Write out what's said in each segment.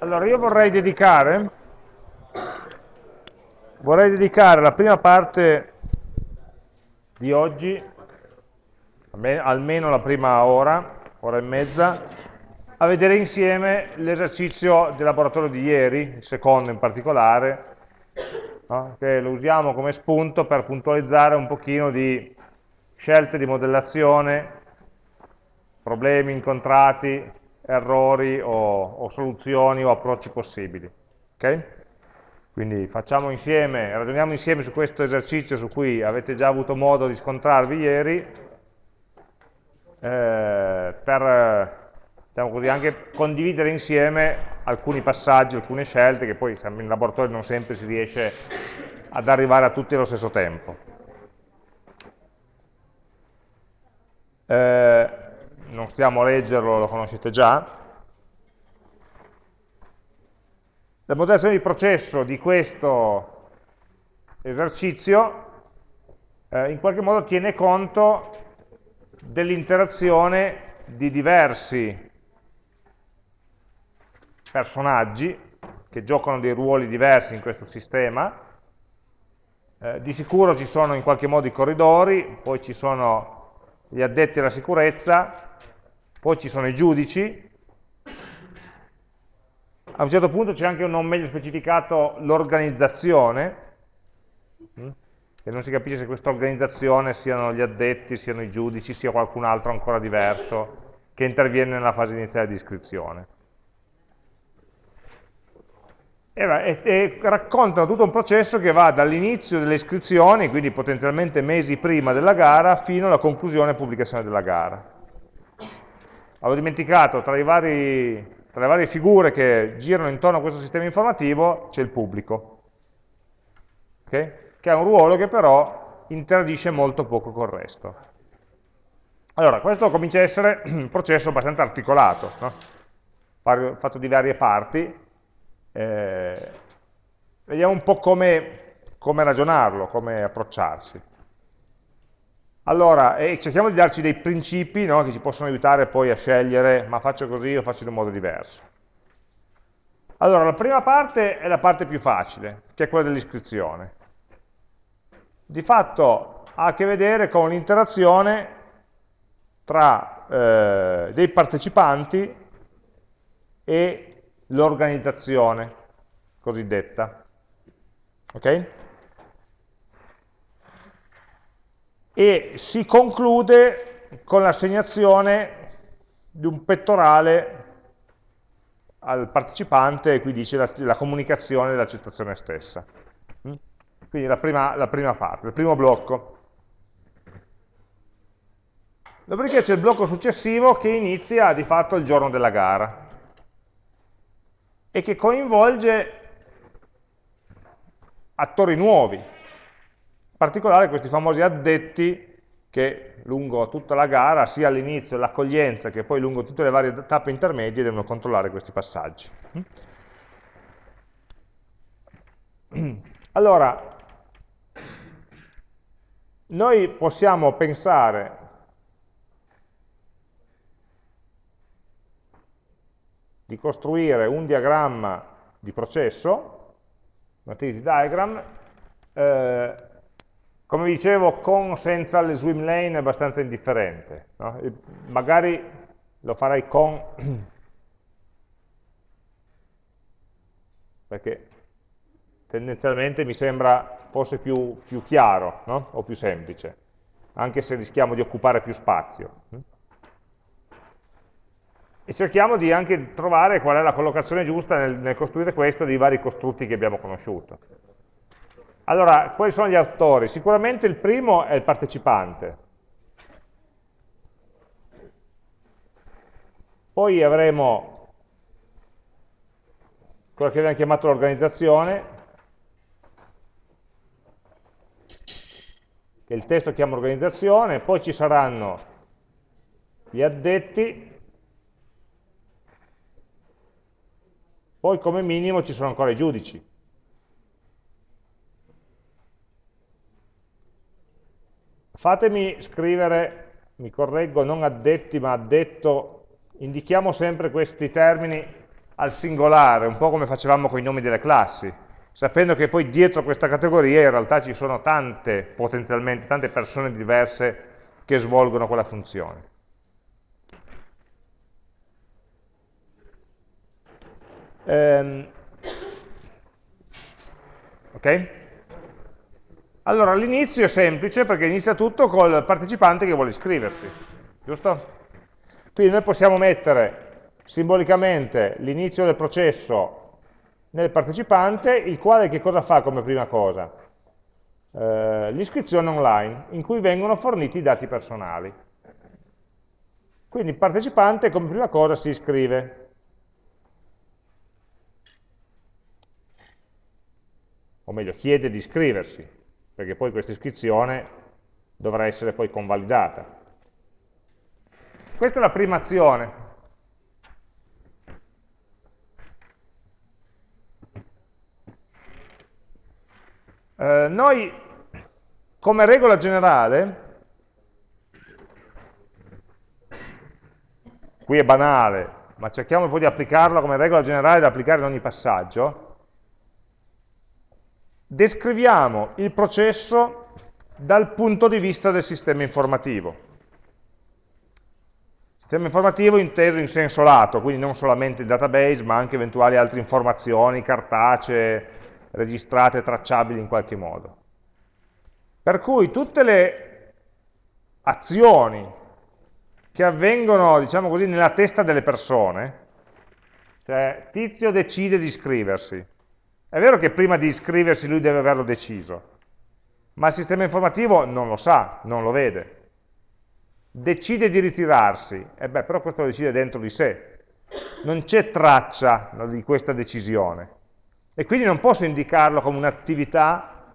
Allora, io vorrei dedicare, vorrei dedicare la prima parte di oggi, almeno la prima ora, ora e mezza, a vedere insieme l'esercizio del laboratorio di ieri, il secondo in particolare, no? che lo usiamo come spunto per puntualizzare un pochino di scelte di modellazione, problemi incontrati, errori o, o soluzioni o approcci possibili. Okay? Quindi facciamo insieme, ragioniamo insieme su questo esercizio su cui avete già avuto modo di scontrarvi ieri, eh, per diciamo così, anche condividere insieme alcuni passaggi, alcune scelte, che poi in laboratorio non sempre si riesce ad arrivare a tutti allo stesso tempo. Eh, non stiamo a leggerlo, lo conoscete già. La modellazione di processo di questo esercizio eh, in qualche modo tiene conto dell'interazione di diversi personaggi che giocano dei ruoli diversi in questo sistema. Eh, di sicuro ci sono in qualche modo i corridori, poi ci sono gli addetti alla sicurezza, poi ci sono i giudici, a un certo punto c'è anche un non meglio specificato l'organizzazione, mm, e non si capisce se questa organizzazione siano gli addetti, siano i giudici, sia qualcun altro ancora diverso che interviene nella fase iniziale di iscrizione. E, e, e raccontano tutto un processo che va dall'inizio delle iscrizioni, quindi potenzialmente mesi prima della gara, fino alla conclusione e pubblicazione della gara. Avevo dimenticato, tra, vari, tra, le varie figure che girano intorno a questo sistema informativo c'è il pubblico, okay? che ha un ruolo che però interagisce molto poco col resto. Allora, questo comincia a essere un processo abbastanza articolato, no? fatto di varie parti. Eh, vediamo un po' come, come ragionarlo, come approcciarsi. Allora, eh, cerchiamo di darci dei principi no, che ci possono aiutare poi a scegliere, ma faccio così o faccio in un modo diverso. Allora, la prima parte è la parte più facile, che è quella dell'iscrizione. Di fatto ha a che vedere con l'interazione tra eh, dei partecipanti e l'organizzazione cosiddetta. Ok? E si conclude con l'assegnazione di un pettorale al partecipante, qui dice la, la comunicazione dell'accettazione stessa. Mm? Quindi la prima, la prima parte, il primo blocco. Dopodiché c'è il blocco successivo che inizia di fatto il giorno della gara e che coinvolge attori nuovi, particolare questi famosi addetti che lungo tutta la gara, sia all'inizio l'accoglienza che poi lungo tutte le varie tappe intermedie, devono controllare questi passaggi. Allora, noi possiamo pensare di costruire un diagramma di processo, un activity diagram, eh, come dicevo, con o senza le swim lane è abbastanza indifferente. No? Magari lo farei con, perché tendenzialmente mi sembra forse più, più chiaro no? o più semplice, anche se rischiamo di occupare più spazio. E cerchiamo di anche trovare qual è la collocazione giusta nel, nel costruire questo dei vari costrutti che abbiamo conosciuto. Allora, quali sono gli autori? Sicuramente il primo è il partecipante. Poi avremo quello che abbiamo chiamato l'organizzazione, che il testo chiama organizzazione, poi ci saranno gli addetti, poi come minimo ci sono ancora i giudici. Fatemi scrivere, mi correggo, non addetti ma addetto, indichiamo sempre questi termini al singolare, un po' come facevamo con i nomi delle classi, sapendo che poi dietro questa categoria in realtà ci sono tante, potenzialmente, tante persone diverse che svolgono quella funzione. Ehm, ok? Allora, l'inizio è semplice perché inizia tutto col partecipante che vuole iscriversi, giusto? Quindi noi possiamo mettere simbolicamente l'inizio del processo nel partecipante, il quale che cosa fa come prima cosa? Eh, l'iscrizione online, in cui vengono forniti i dati personali. Quindi il partecipante come prima cosa si iscrive. O meglio, chiede di iscriversi perché poi questa iscrizione dovrà essere poi convalidata. Questa è la prima azione. Eh, noi, come regola generale, qui è banale, ma cerchiamo poi di applicarlo come regola generale da applicare in ogni passaggio, descriviamo il processo dal punto di vista del sistema informativo. Sistema informativo inteso in senso lato, quindi non solamente il database, ma anche eventuali altre informazioni cartacee, registrate, tracciabili in qualche modo. Per cui tutte le azioni che avvengono, diciamo così, nella testa delle persone, cioè Tizio decide di iscriversi, è vero che prima di iscriversi lui deve averlo deciso, ma il sistema informativo non lo sa, non lo vede. Decide di ritirarsi, e beh, però questo lo decide dentro di sé. Non c'è traccia di questa decisione. E quindi non posso indicarlo come un'attività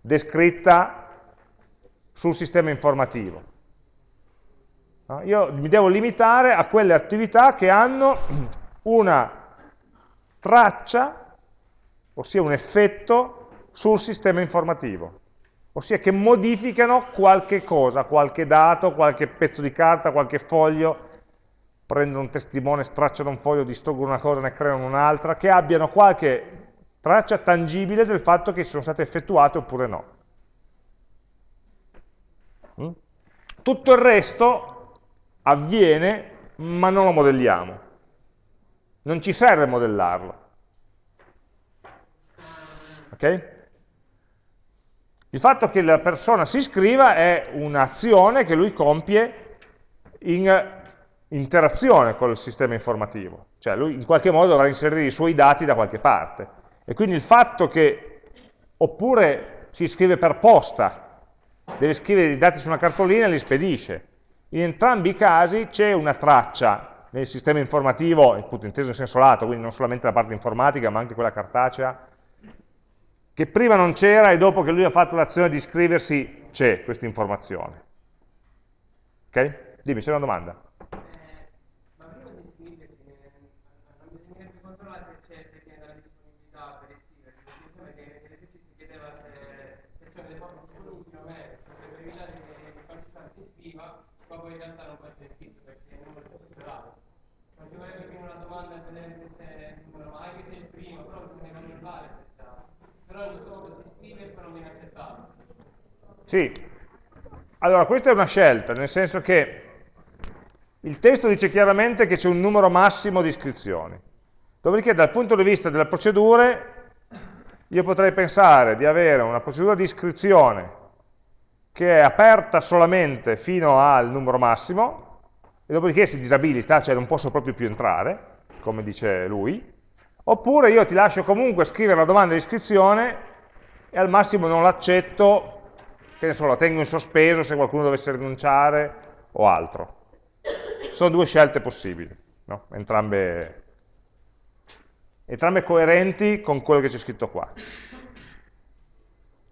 descritta sul sistema informativo. Io mi devo limitare a quelle attività che hanno una traccia, ossia un effetto, sul sistema informativo, ossia che modificano qualche cosa, qualche dato, qualche pezzo di carta, qualche foglio, prendono un testimone, stracciano un foglio, distruggono una cosa, ne creano un'altra, che abbiano qualche traccia tangibile del fatto che sono state effettuate oppure no. Mm? Tutto il resto avviene, ma non lo modelliamo. Non ci serve modellarlo. Ok? Il fatto che la persona si iscriva è un'azione che lui compie in interazione col sistema informativo, cioè lui in qualche modo dovrà inserire i suoi dati da qualche parte. E quindi il fatto che, oppure si iscrive per posta, deve scrivere i dati su una cartolina e li spedisce. In entrambi i casi c'è una traccia nel sistema informativo, appunto inteso in senso lato, quindi non solamente la parte informatica ma anche quella cartacea, che prima non c'era e dopo che lui ha fatto l'azione di iscriversi c'è questa informazione. Ok? Dimmi, c'è una domanda. Sì, allora questa è una scelta, nel senso che il testo dice chiaramente che c'è un numero massimo di iscrizioni. Dopodiché dal punto di vista delle procedure, io potrei pensare di avere una procedura di iscrizione che è aperta solamente fino al numero massimo, e dopodiché si disabilita, cioè non posso proprio più entrare, come dice lui, oppure io ti lascio comunque scrivere la domanda di iscrizione e al massimo non l'accetto che ne so, la tengo in sospeso se qualcuno dovesse rinunciare o altro. Sono due scelte possibili, no? entrambe, entrambe coerenti con quello che c'è scritto qua.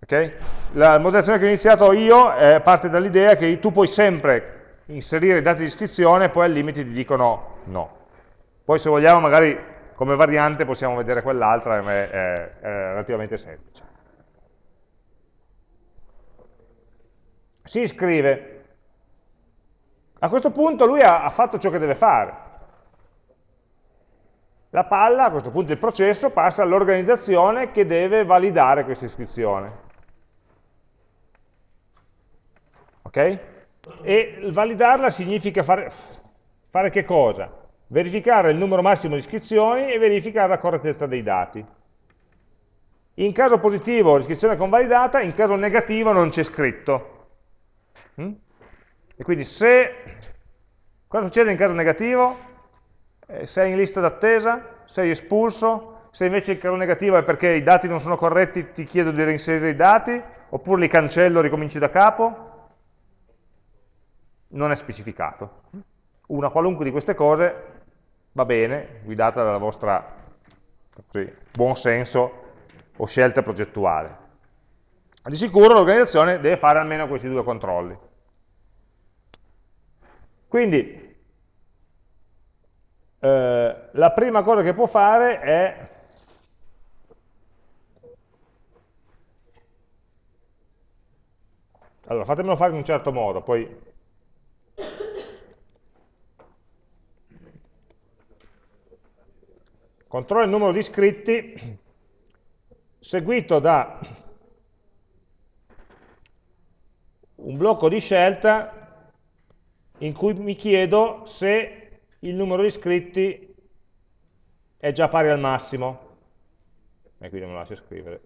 Okay? La modellazione che ho iniziato io eh, parte dall'idea che tu puoi sempre inserire i dati di iscrizione e poi al limite ti dicono no. Poi se vogliamo magari come variante possiamo vedere quell'altra, è, è, è relativamente semplice. si iscrive. A questo punto lui ha, ha fatto ciò che deve fare. La palla, a questo punto il processo, passa all'organizzazione che deve validare questa iscrizione. Ok? E validarla significa fare, fare che cosa? Verificare il numero massimo di iscrizioni e verificare la correttezza dei dati. In caso positivo l'iscrizione è convalidata, in caso negativo non c'è scritto. Mm? E quindi se... Cosa succede in caso negativo? Eh, sei in lista d'attesa? Sei espulso? Se invece il caso negativo è perché i dati non sono corretti, ti chiedo di reinserire i dati? Oppure li cancello e ricominci da capo? Non è specificato. Una qualunque di queste cose va bene, guidata dalla vostra così, buon senso o scelta progettuale. Di sicuro l'organizzazione deve fare almeno questi due controlli. Quindi, eh, la prima cosa che può fare è Allora, fatemelo fare in un certo modo, poi... Controllo il numero di iscritti seguito da un blocco di scelta in cui mi chiedo se il numero di iscritti è già pari al massimo, e qui non lo lascio scrivere,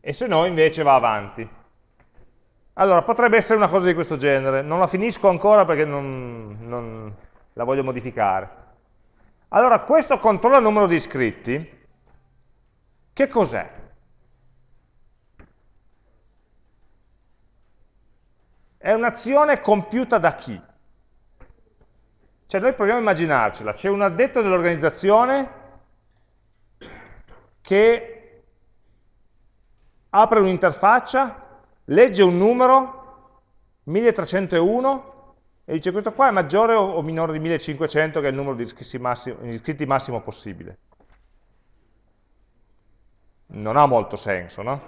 e se no invece va avanti. Allora, potrebbe essere una cosa di questo genere, non la finisco ancora perché non, non la voglio modificare. Allora, questo controlla il numero di iscritti, che cos'è? È un'azione compiuta da chi? Cioè noi proviamo a immaginarcela, c'è un addetto dell'organizzazione che apre un'interfaccia, legge un numero, 1301, e dice questo qua è maggiore o minore di 1500 che è il numero di iscritti massimo, iscritti massimo possibile. Non ha molto senso, no?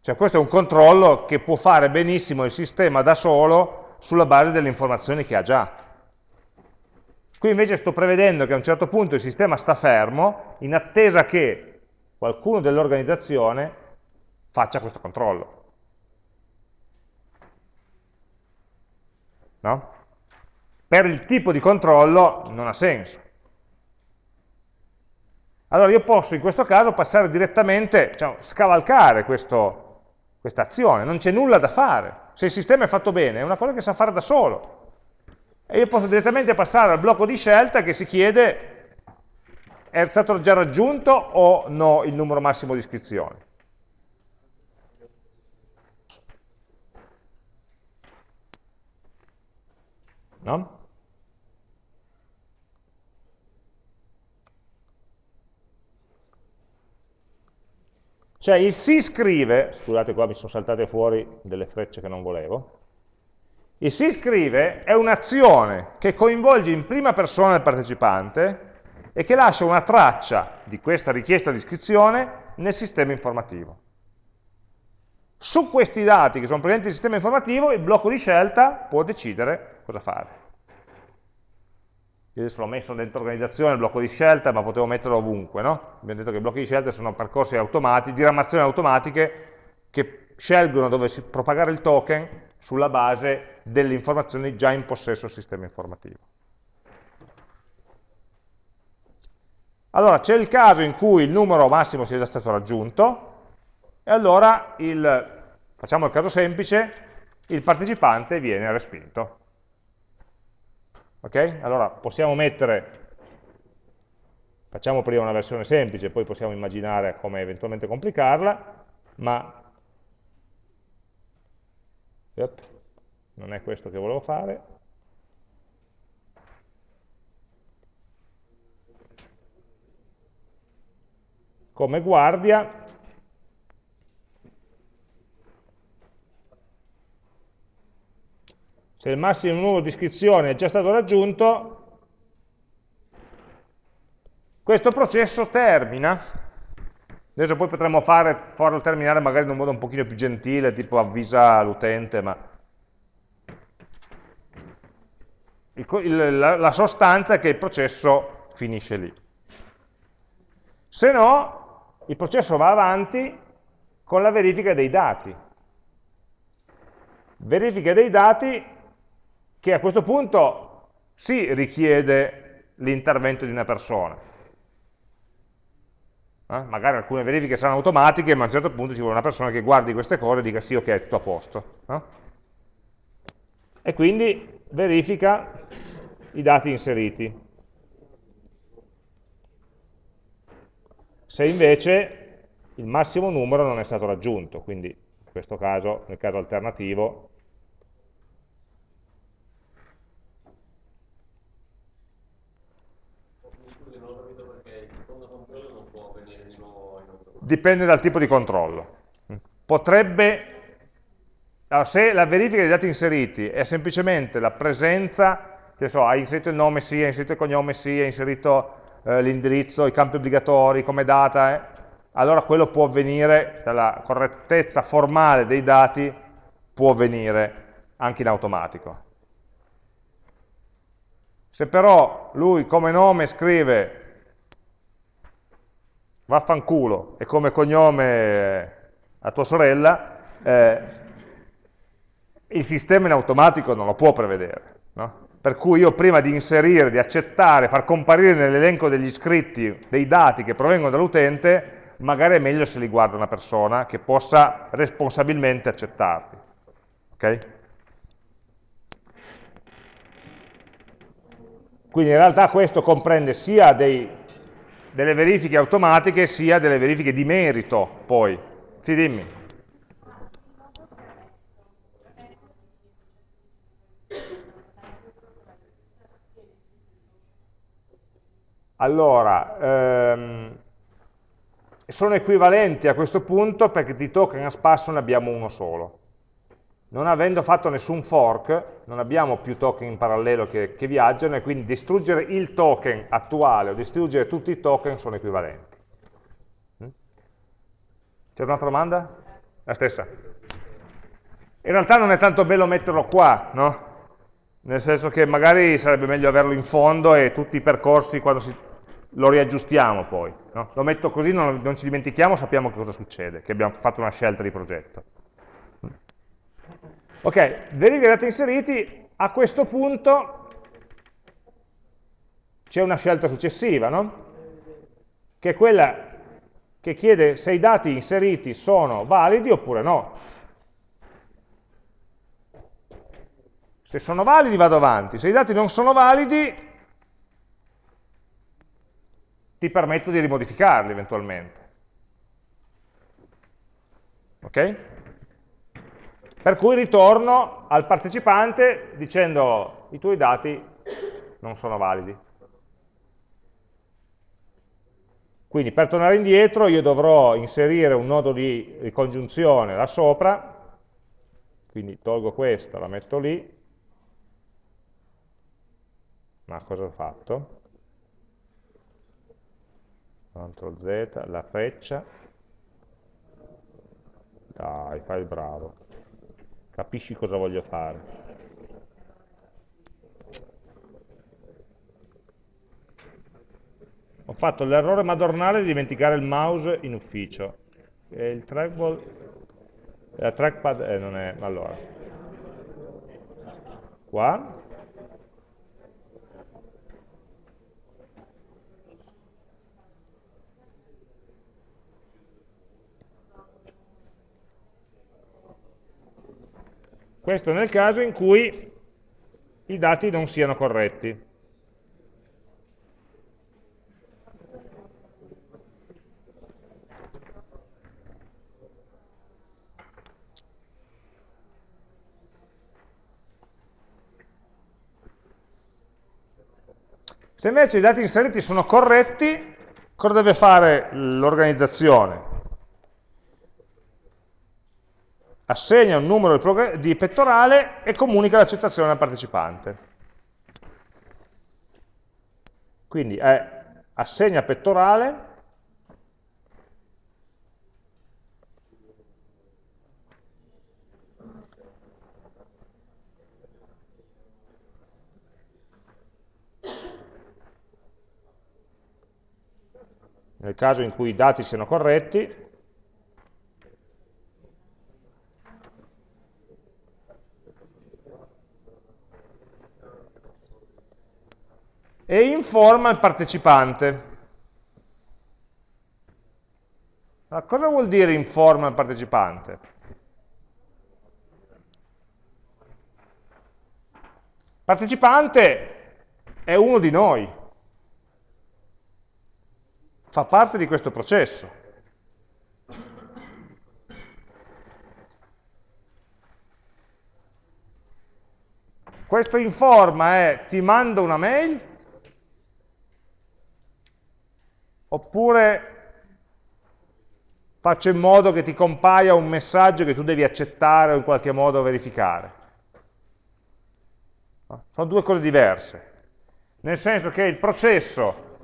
Cioè questo è un controllo che può fare benissimo il sistema da solo sulla base delle informazioni che ha già. Qui invece sto prevedendo che a un certo punto il sistema sta fermo in attesa che qualcuno dell'organizzazione faccia questo controllo. No? Per il tipo di controllo non ha senso. Allora io posso in questo caso passare direttamente, diciamo, scavalcare questo, questa azione, non c'è nulla da fare. Se il sistema è fatto bene, è una cosa che sa fare da solo. E io posso direttamente passare al blocco di scelta che si chiede è stato già raggiunto o no il numero massimo di iscrizioni. No? Cioè il si scrive, scusate qua mi sono saltate fuori delle frecce che non volevo, il si scrive è un'azione che coinvolge in prima persona il partecipante e che lascia una traccia di questa richiesta di iscrizione nel sistema informativo. Su questi dati che sono presenti nel sistema informativo il blocco di scelta può decidere cosa fare. Io adesso l'ho messo dentro organizzazione, il blocco di scelta, ma potevo metterlo ovunque, no? Abbiamo detto che i blocchi di scelta sono percorsi automatici, diramazioni automatiche che scelgono dove propagare il token sulla base delle informazioni già in possesso del sistema informativo. Allora, c'è il caso in cui il numero massimo sia già stato raggiunto, e allora, il, facciamo il caso semplice, il partecipante viene respinto. Ok? Allora possiamo mettere, facciamo prima una versione semplice, poi possiamo immaginare come eventualmente complicarla, ma yep, non è questo che volevo fare. Come guardia se il massimo numero di iscrizioni è già stato raggiunto, questo processo termina, adesso poi potremmo fare, farlo terminare magari in un modo un pochino più gentile, tipo avvisa l'utente, ma il, il, la, la sostanza è che il processo finisce lì. Se no, il processo va avanti con la verifica dei dati. Verifica dei dati che a questo punto sì richiede l'intervento di una persona. Eh? Magari alcune verifiche saranno automatiche, ma a un certo punto ci vuole una persona che guardi queste cose e dica sì, ok, è tutto a posto. Eh? E quindi verifica i dati inseriti. Se invece il massimo numero non è stato raggiunto, quindi in questo caso, nel caso alternativo, dipende dal tipo di controllo. Potrebbe, allora, se la verifica dei dati inseriti è semplicemente la presenza, che so, hai inserito il nome sì, hai inserito il cognome sì, hai inserito eh, l'indirizzo, i campi obbligatori come data, eh, allora quello può avvenire, dalla correttezza formale dei dati, può avvenire anche in automatico. Se però lui come nome scrive vaffanculo e come cognome a tua sorella, eh, il sistema in automatico non lo può prevedere. No? Per cui io prima di inserire, di accettare, far comparire nell'elenco degli iscritti dei dati che provengono dall'utente, magari è meglio se li guarda una persona che possa responsabilmente accettarli. Okay? Quindi in realtà questo comprende sia dei, delle verifiche automatiche sia delle verifiche di merito poi. Sì, dimmi. Allora, ehm, sono equivalenti a questo punto perché di token a spasso ne abbiamo uno solo. Non avendo fatto nessun fork, non abbiamo più token in parallelo che, che viaggiano e quindi distruggere il token attuale o distruggere tutti i token sono equivalenti. Mm? C'è un'altra domanda? La stessa. In realtà non è tanto bello metterlo qua, no? Nel senso che magari sarebbe meglio averlo in fondo e tutti i percorsi quando si lo riaggiustiamo poi. No? Lo metto così, non, non, ci dimentichiamo, sappiamo che cosa succede, che abbiamo fatto una scelta di progetto. Ok, derivi dati inseriti, a questo punto c'è una scelta successiva, no? che è quella che chiede se i dati inseriti sono validi oppure no. Se sono validi vado avanti, se i dati non sono validi ti permetto di rimodificarli eventualmente. Ok? Per cui ritorno al partecipante dicendo i tuoi dati non sono validi. Quindi per tornare indietro io dovrò inserire un nodo di ricongiunzione là sopra, quindi tolgo questa, la metto lì, ma cosa ho fatto? CTRL Z, la freccia, dai, fai il bravo, capisci cosa voglio fare. Ho fatto l'errore madornale di dimenticare il mouse in ufficio. E il trackball, la trackpad, eh, non è, allora, qua, Questo nel caso in cui i dati non siano corretti. Se invece i dati inseriti sono corretti, cosa deve fare l'organizzazione? assegna un numero di pettorale e comunica l'accettazione al partecipante. Quindi è assegna pettorale nel caso in cui i dati siano corretti, e informa il partecipante. Ma cosa vuol dire informa il partecipante? Partecipante è uno di noi, fa parte di questo processo. Questo informa è ti mando una mail oppure faccio in modo che ti compaia un messaggio che tu devi accettare o in qualche modo verificare. Sono due cose diverse, nel senso che il processo,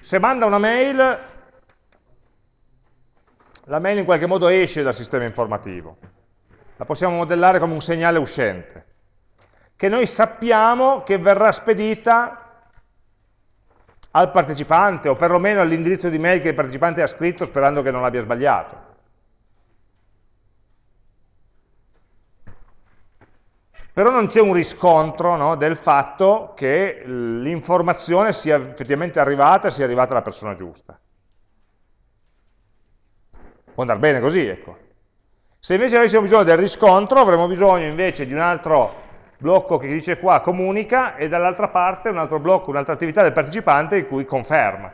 se manda una mail, la mail in qualche modo esce dal sistema informativo, la possiamo modellare come un segnale uscente, che noi sappiamo che verrà spedita al partecipante o perlomeno all'indirizzo di mail che il partecipante ha scritto sperando che non l'abbia sbagliato. Però non c'è un riscontro no, del fatto che l'informazione sia effettivamente arrivata e sia arrivata alla persona giusta. Può andare bene così, ecco. Se invece avessimo bisogno del riscontro, avremmo bisogno invece di un altro blocco che dice qua comunica e dall'altra parte un altro blocco, un'altra attività del partecipante in cui conferma.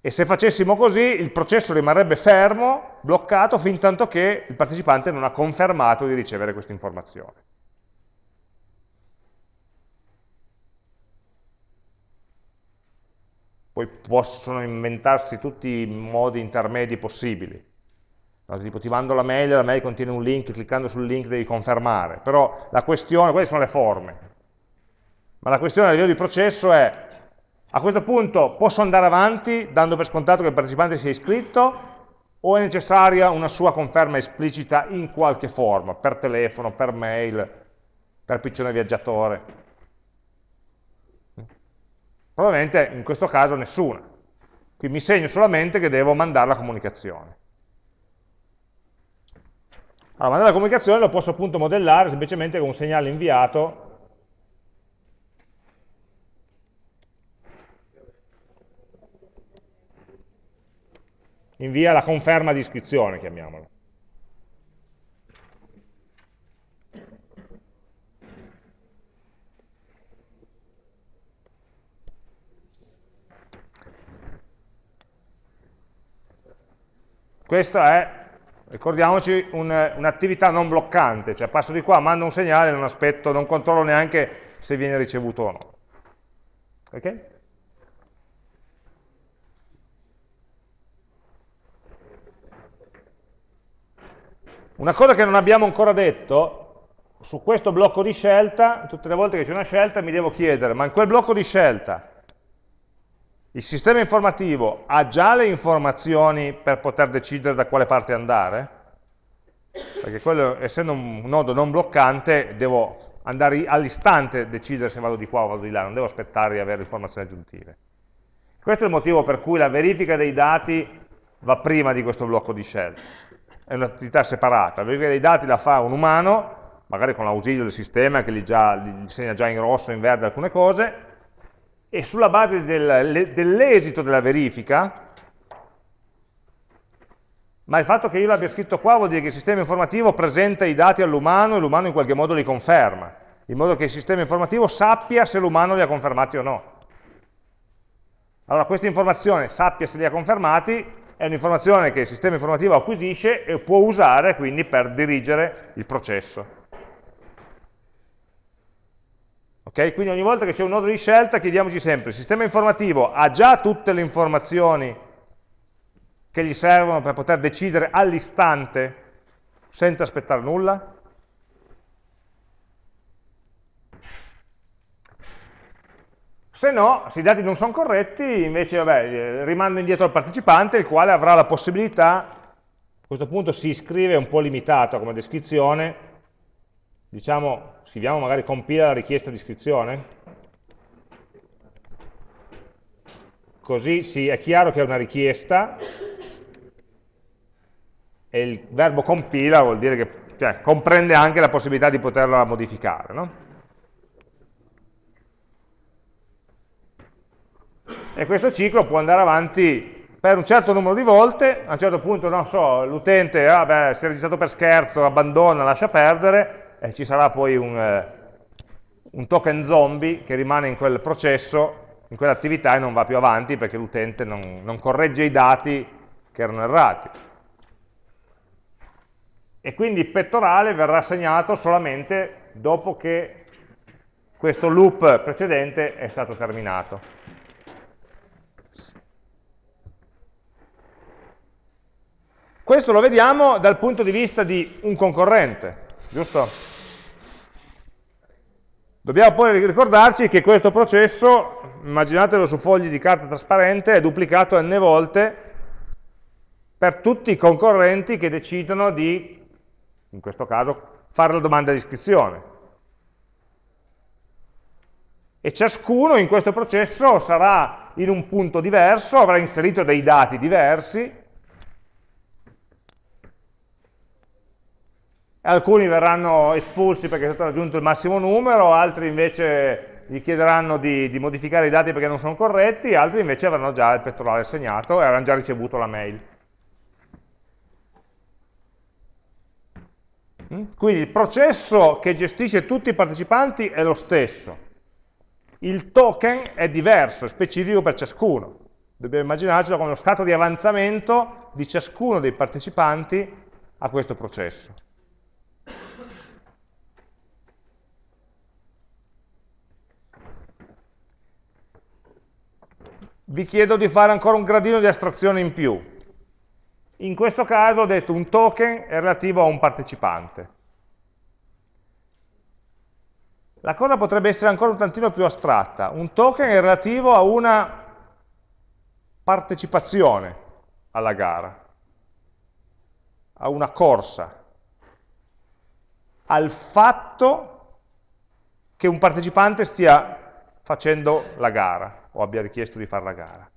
E se facessimo così il processo rimarrebbe fermo, bloccato, fin tanto che il partecipante non ha confermato di ricevere questa informazione. Poi possono inventarsi tutti i modi intermedi possibili. No, tipo ti mando la mail, la mail contiene un link, cliccando sul link devi confermare, però la questione, queste sono le forme, ma la questione a livello di processo è, a questo punto posso andare avanti dando per scontato che il partecipante sia iscritto o è necessaria una sua conferma esplicita in qualche forma, per telefono, per mail, per piccione viaggiatore? Probabilmente in questo caso nessuna. Qui mi segno solamente che devo mandare la comunicazione. Allora, mandare la comunicazione lo posso appunto modellare semplicemente con un segnale inviato invia la conferma di iscrizione, chiamiamola. Questo è ricordiamoci un'attività un non bloccante, cioè passo di qua, mando un segnale, non aspetto, non controllo neanche se viene ricevuto o no. Ok? Una cosa che non abbiamo ancora detto, su questo blocco di scelta, tutte le volte che c'è una scelta mi devo chiedere, ma in quel blocco di scelta il sistema informativo ha già le informazioni per poter decidere da quale parte andare? Perché quello, essendo un nodo non bloccante, devo andare all'istante decidere se vado di qua o vado di là, non devo aspettare di avere informazioni aggiuntive. Questo è il motivo per cui la verifica dei dati va prima di questo blocco di scelta. È un'attività separata. La verifica dei dati la fa un umano, magari con l'ausilio del sistema che gli, già, gli segna già in rosso o in verde alcune cose, e sulla base del, dell'esito della verifica, ma il fatto che io l'abbia scritto qua vuol dire che il sistema informativo presenta i dati all'umano e l'umano in qualche modo li conferma, in modo che il sistema informativo sappia se l'umano li ha confermati o no. Allora questa informazione, sappia se li ha confermati, è un'informazione che il sistema informativo acquisisce e può usare quindi per dirigere il processo. Okay? Quindi ogni volta che c'è un nodo di scelta chiediamoci sempre, il sistema informativo ha già tutte le informazioni che gli servono per poter decidere all'istante senza aspettare nulla? Se no, se i dati non sono corretti, invece vabbè, rimando indietro al partecipante, il quale avrà la possibilità, a questo punto si iscrive un po' limitato come descrizione, diciamo, scriviamo magari compila la richiesta di iscrizione, così sì, è chiaro che è una richiesta, e il verbo compila vuol dire che cioè, comprende anche la possibilità di poterla modificare. No? E questo ciclo può andare avanti per un certo numero di volte, a un certo punto, non so, l'utente ah, si è registrato per scherzo, abbandona, lascia perdere, e ci sarà poi un, eh, un token zombie che rimane in quel processo, in quell'attività e non va più avanti perché l'utente non, non corregge i dati che erano errati. E quindi il pettorale verrà assegnato solamente dopo che questo loop precedente è stato terminato. Questo lo vediamo dal punto di vista di un concorrente, giusto? Dobbiamo poi ricordarci che questo processo, immaginatelo su fogli di carta trasparente, è duplicato n volte per tutti i concorrenti che decidono di, in questo caso, fare la domanda di iscrizione. E ciascuno in questo processo sarà in un punto diverso, avrà inserito dei dati diversi, alcuni verranno espulsi perché è stato raggiunto il massimo numero, altri invece gli chiederanno di, di, modificare i dati perché non sono corretti, altri invece avranno già il pettorale assegnato e avranno già ricevuto la mail. Mm? Quindi il processo che gestisce tutti i partecipanti è lo stesso. Il token è diverso, è specifico per ciascuno. Dobbiamo immaginarcelo come lo stato di avanzamento di ciascuno dei partecipanti a questo processo. Vi chiedo di fare ancora un gradino di astrazione in più. In questo caso ho detto un token è relativo a un partecipante. La cosa potrebbe essere ancora un tantino più astratta. Un token è relativo a una partecipazione alla gara, a una corsa, al fatto che un partecipante stia facendo la gara o abbia richiesto di fare la gara.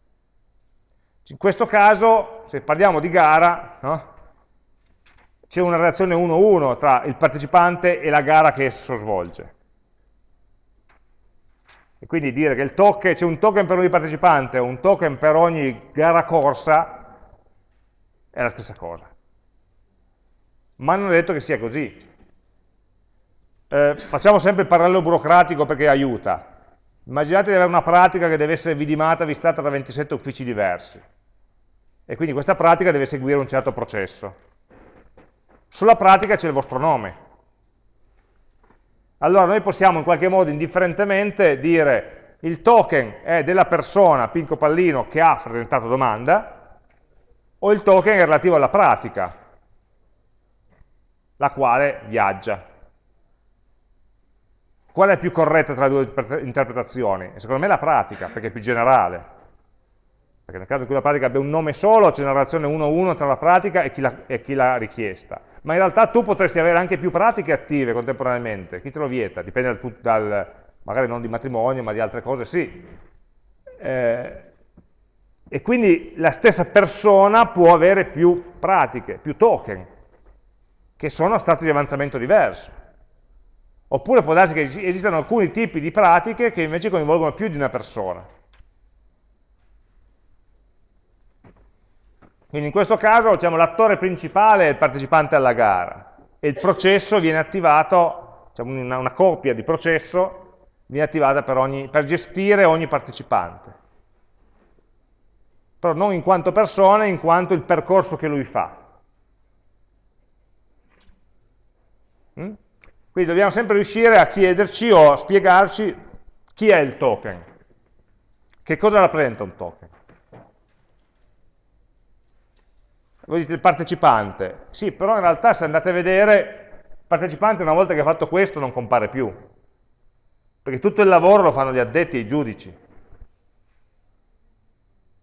In questo caso, se parliamo di gara, no? c'è una relazione 1-1 tra il partecipante e la gara che esso svolge. E quindi dire che c'è un token per ogni partecipante o un token per ogni gara corsa è la stessa cosa. Ma non è detto che sia così. Eh, facciamo sempre il parallelo burocratico perché aiuta. Immaginate di avere una pratica che deve essere vidimata, vistata da 27 uffici diversi. E quindi questa pratica deve seguire un certo processo. Sulla pratica c'è il vostro nome. Allora noi possiamo in qualche modo indifferentemente dire il token è della persona Pinco Pallino che ha presentato domanda o il token è relativo alla pratica, la quale viaggia. Qual è più corretta tra le due interpretazioni? Secondo me la pratica, perché è più generale. Perché nel caso in cui la pratica abbia un nome solo, c'è una relazione 1-1 tra la pratica e chi l'ha richiesta. Ma in realtà tu potresti avere anche più pratiche attive contemporaneamente. Chi te lo vieta? Dipende dal, dal magari non di matrimonio, ma di altre cose, sì. Eh, e quindi la stessa persona può avere più pratiche, più token, che sono a stati di avanzamento diverso. Oppure può darsi che esistano alcuni tipi di pratiche che invece coinvolgono più di una persona. Quindi in questo caso diciamo, l'attore principale è il partecipante alla gara e il processo viene attivato, diciamo, una, una coppia di processo viene attivata per, ogni, per gestire ogni partecipante. Però non in quanto persona, in quanto il percorso che lui fa. Mm? Quindi dobbiamo sempre riuscire a chiederci o a spiegarci chi è il token, che cosa rappresenta un token. Voi dite il partecipante, sì, però in realtà se andate a vedere, il partecipante una volta che ha fatto questo non compare più, perché tutto il lavoro lo fanno gli addetti e i giudici.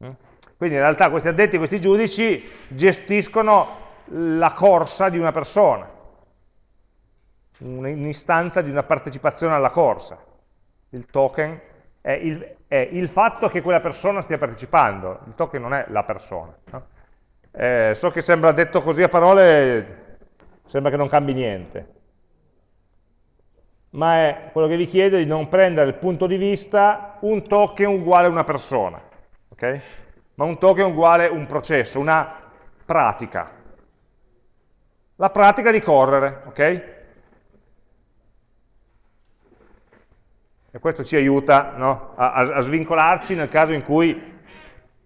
Mm? Quindi in realtà questi addetti e questi giudici gestiscono la corsa di una persona un'istanza di una partecipazione alla corsa. Il token è il, è il, fatto che quella persona stia partecipando, il token non è la persona. No? Eh, so che sembra detto così a parole, sembra che non cambi niente, ma è quello che vi chiedo di non prendere il punto di vista un token uguale a una persona, okay? ma un token uguale a un processo, una pratica. La pratica di correre, ok? E questo ci aiuta no? a, a, svincolarci nel caso in cui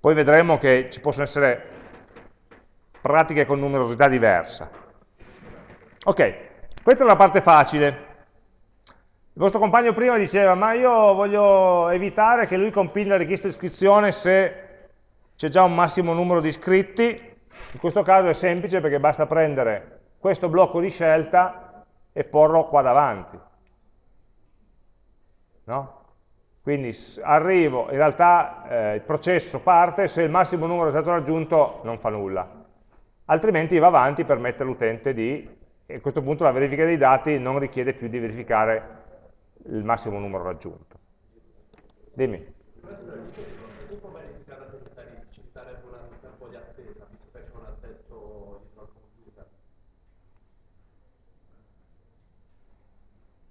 poi vedremo che ci possono essere pratiche con numerosità diversa. Ok, questa è la parte facile. Il vostro compagno prima diceva, ma io voglio evitare che lui compili la richiesta di iscrizione se c'è già un massimo numero di iscritti. In questo caso è semplice perché basta prendere questo blocco di scelta e porlo qua davanti. No? Quindi arrivo, in realtà eh, il processo parte, se il massimo numero è stato raggiunto non fa nulla, altrimenti va avanti per mettere l'utente di, e a questo punto la verifica dei dati non richiede più di verificare il massimo numero raggiunto. Dimmi.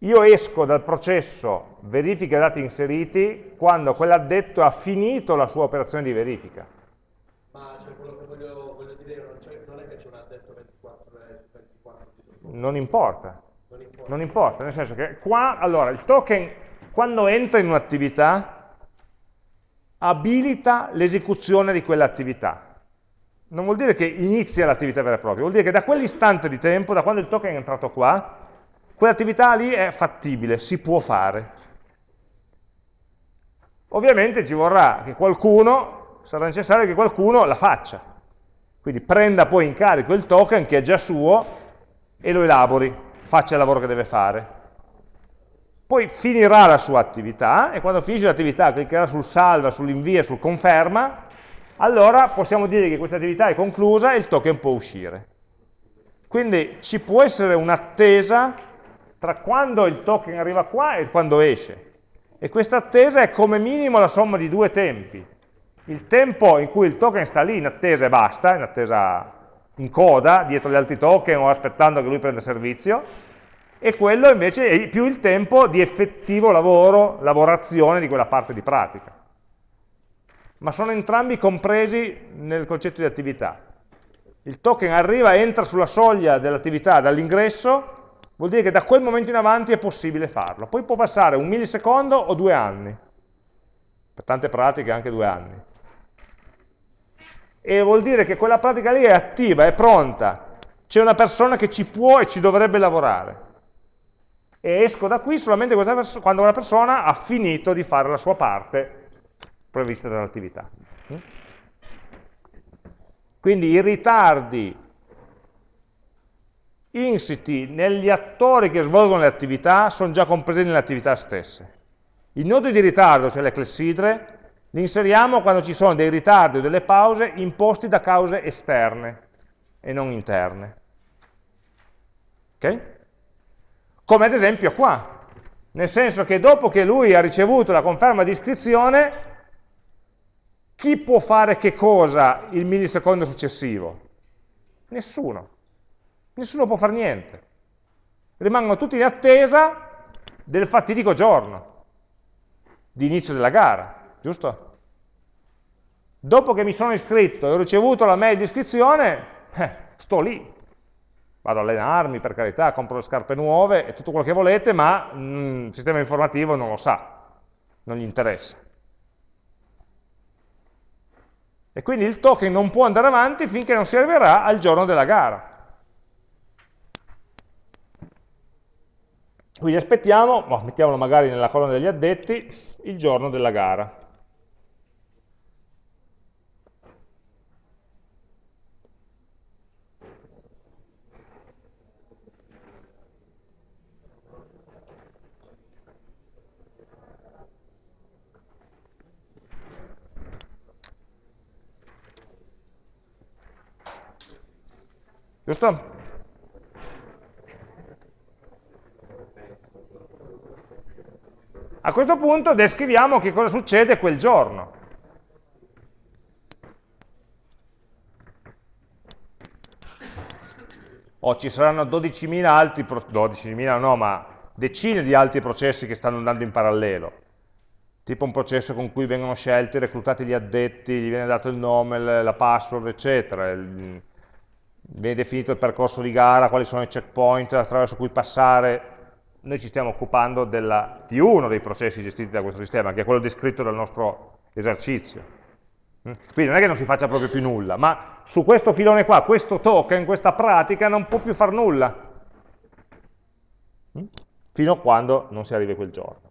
Io esco dal processo verifica dati inseriti quando quell'addetto ha finito la sua operazione di verifica. Ma cioè, quello che voglio, voglio dire non, non, è che c'è un addetto 24 e 24 non importa. non importa. Non importa, nel senso che qua, allora, il token quando entra in un'attività abilita l'esecuzione di quell'attività. Non vuol dire che inizia l'attività vera e propria, vuol dire che da quell'istante di tempo, da quando il token è entrato qua, quell'attività lì è fattibile, si può fare. Ovviamente ci vorrà che qualcuno, sarà necessario che qualcuno la faccia, quindi prenda poi in carico il token che è già suo e lo elabori, faccia il lavoro che deve fare. Poi finirà la sua attività e quando finisce l'attività cliccherà sul salva, sull'invia, sul conferma, allora possiamo dire che questa attività è conclusa e il token può uscire. Quindi ci può essere un'attesa tra quando il token arriva qua e quando esce. E questa attesa è come minimo la somma di due tempi. Il tempo in cui il token sta lì in attesa e basta, in attesa in coda, dietro gli altri token o aspettando che lui prenda servizio, e quello invece è più il tempo di effettivo lavoro, lavorazione di quella parte di pratica. Ma sono entrambi compresi nel concetto di attività. Il token arriva, entra sulla soglia dell'attività dall'ingresso, vuol dire che da quel momento in avanti è possibile farlo. Poi può passare un millisecondo o due anni, per tante pratiche anche due anni. E vuol dire che quella pratica lì è attiva, è pronta, c'è una persona che ci può e ci dovrebbe lavorare. E esco da qui solamente quando una persona ha finito di fare la sua parte prevista dall'attività. Quindi i ritardi insiti negli attori che svolgono le attività sono già compresi nelle attività stesse. I nodi di ritardo, cioè le clessidre, li inseriamo quando ci sono dei ritardi o delle pause imposti da cause esterne e non interne. Ok? Come ad esempio qua, nel senso che dopo che lui ha ricevuto la conferma di iscrizione, chi può fare che cosa il millisecondo successivo? Nessuno nessuno può fare niente. Rimangono tutti in attesa del fatidico giorno di inizio della gara, giusto? Dopo che mi sono iscritto e ho ricevuto la mail di iscrizione, eh, sto lì. Vado a allenarmi, per carità, compro le scarpe nuove e tutto quello che volete, ma mm, il sistema informativo non lo sa, non gli interessa. E quindi il token non può andare avanti finché non si arriverà al giorno della gara. Quindi aspettiamo, boh, mettiamolo magari nella colonna degli addetti, il giorno della gara. Giusto? A questo punto descriviamo che cosa succede quel giorno. O ci saranno 12.000 altri, 12.000 no, ma decine di altri processi che stanno andando in parallelo. Tipo un processo con cui vengono scelti, reclutati gli addetti, gli viene dato il nome, la password, eccetera. viene definito il percorso di gara, quali sono i checkpoint attraverso cui passare. Noi ci stiamo occupando della, di uno dei processi gestiti da questo sistema, che è quello descritto dal nostro esercizio. Quindi non è che non si faccia proprio più nulla, ma su questo filone qua, questo token, questa pratica non può più far nulla. Fino a quando non si arrivi quel giorno.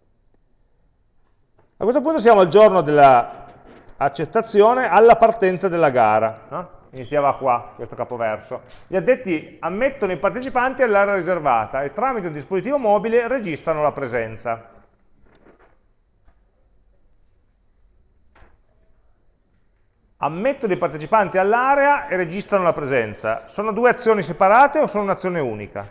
A questo punto siamo al giorno dell'accettazione alla partenza della gara. No? Iniziava qua, questo capoverso. Gli addetti ammettono i partecipanti all'area riservata e tramite un dispositivo mobile registrano la presenza. ammettono i partecipanti all'area e registrano la presenza. Sono due azioni separate o sono un'azione unica?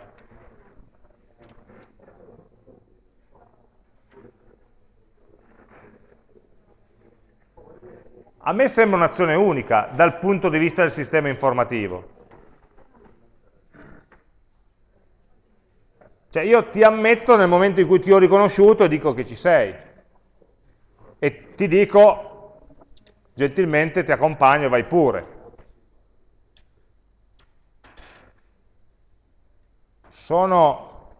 A me sembra un'azione unica dal punto di vista del sistema informativo. Cioè io ti ammetto nel momento in cui ti ho riconosciuto e dico che ci sei. E ti dico gentilmente ti accompagno vai pure. Sono,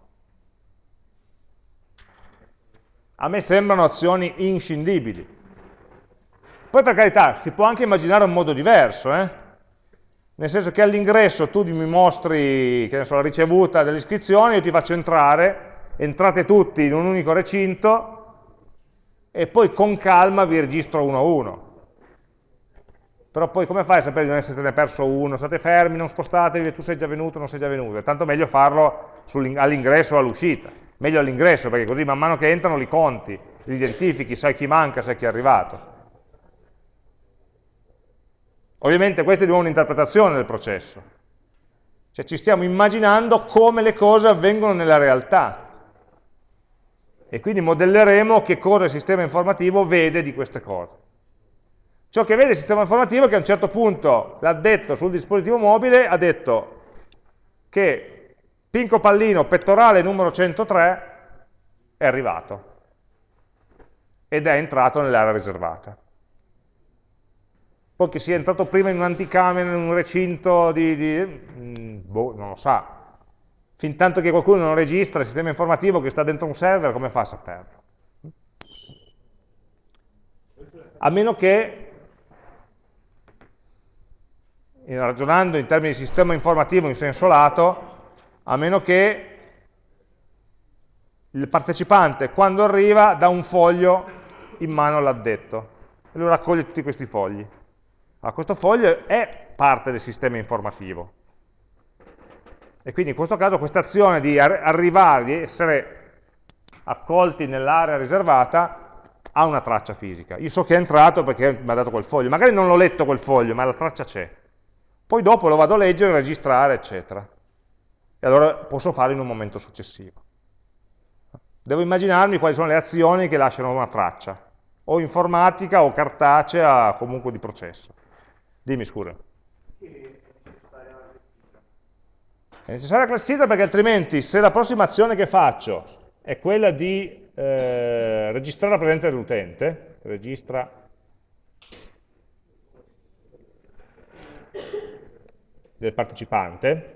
a me sembrano azioni inscindibili. Poi per carità, si può anche immaginare un modo diverso, eh? nel senso che all'ingresso tu mi mostri so, la ricevuta delle iscrizioni, io ti faccio entrare, entrate tutti in un unico recinto e poi con calma vi registro uno a uno però poi come fai a sapere di non essere perso uno? State fermi, non spostatevi, tu sei già venuto, non sei già venuto. È tanto meglio farlo all'ingresso o all'uscita. Meglio all'ingresso, perché così man mano che entrano li conti, li identifichi, sai chi manca, sai chi è arrivato. Ovviamente questa è di nuovo un'interpretazione del processo. Cioè ci stiamo immaginando come le cose avvengono nella realtà. E quindi modelleremo che cosa il sistema informativo vede di queste cose. Ciò che vede il sistema informativo è che a un certo punto l'addetto sul dispositivo mobile ha detto che Pinco Pallino pettorale numero 103 è arrivato ed è entrato nell'area riservata. Poi che sia entrato prima in un'anticamera, in un recinto di... di mm, boh, non lo sa. Fin tanto che qualcuno non registra il sistema informativo che sta dentro un server, come fa a saperlo? A meno che ragionando in termini di sistema informativo in senso lato, a meno che il partecipante quando arriva dà un foglio in mano all'addetto e lui raccoglie tutti questi fogli. Allora, questo foglio è parte del sistema informativo. E quindi in questo caso questa azione di arrivare, di essere accolti nell'area riservata, ha una traccia fisica. Io so che è entrato perché mi ha dato quel foglio. Magari non l'ho letto quel foglio, ma la traccia c'è. Poi dopo lo vado a leggere, registrare, eccetera. E allora posso farlo in un momento successivo. Devo immaginarmi quali sono le azioni che lasciano una traccia, o informatica o cartacea, comunque di processo. Dimmi scusa. È necessaria la classifika perché altrimenti se la prossima azione che faccio è quella di eh, registrare la presenza dell'utente, registra. Del partecipante,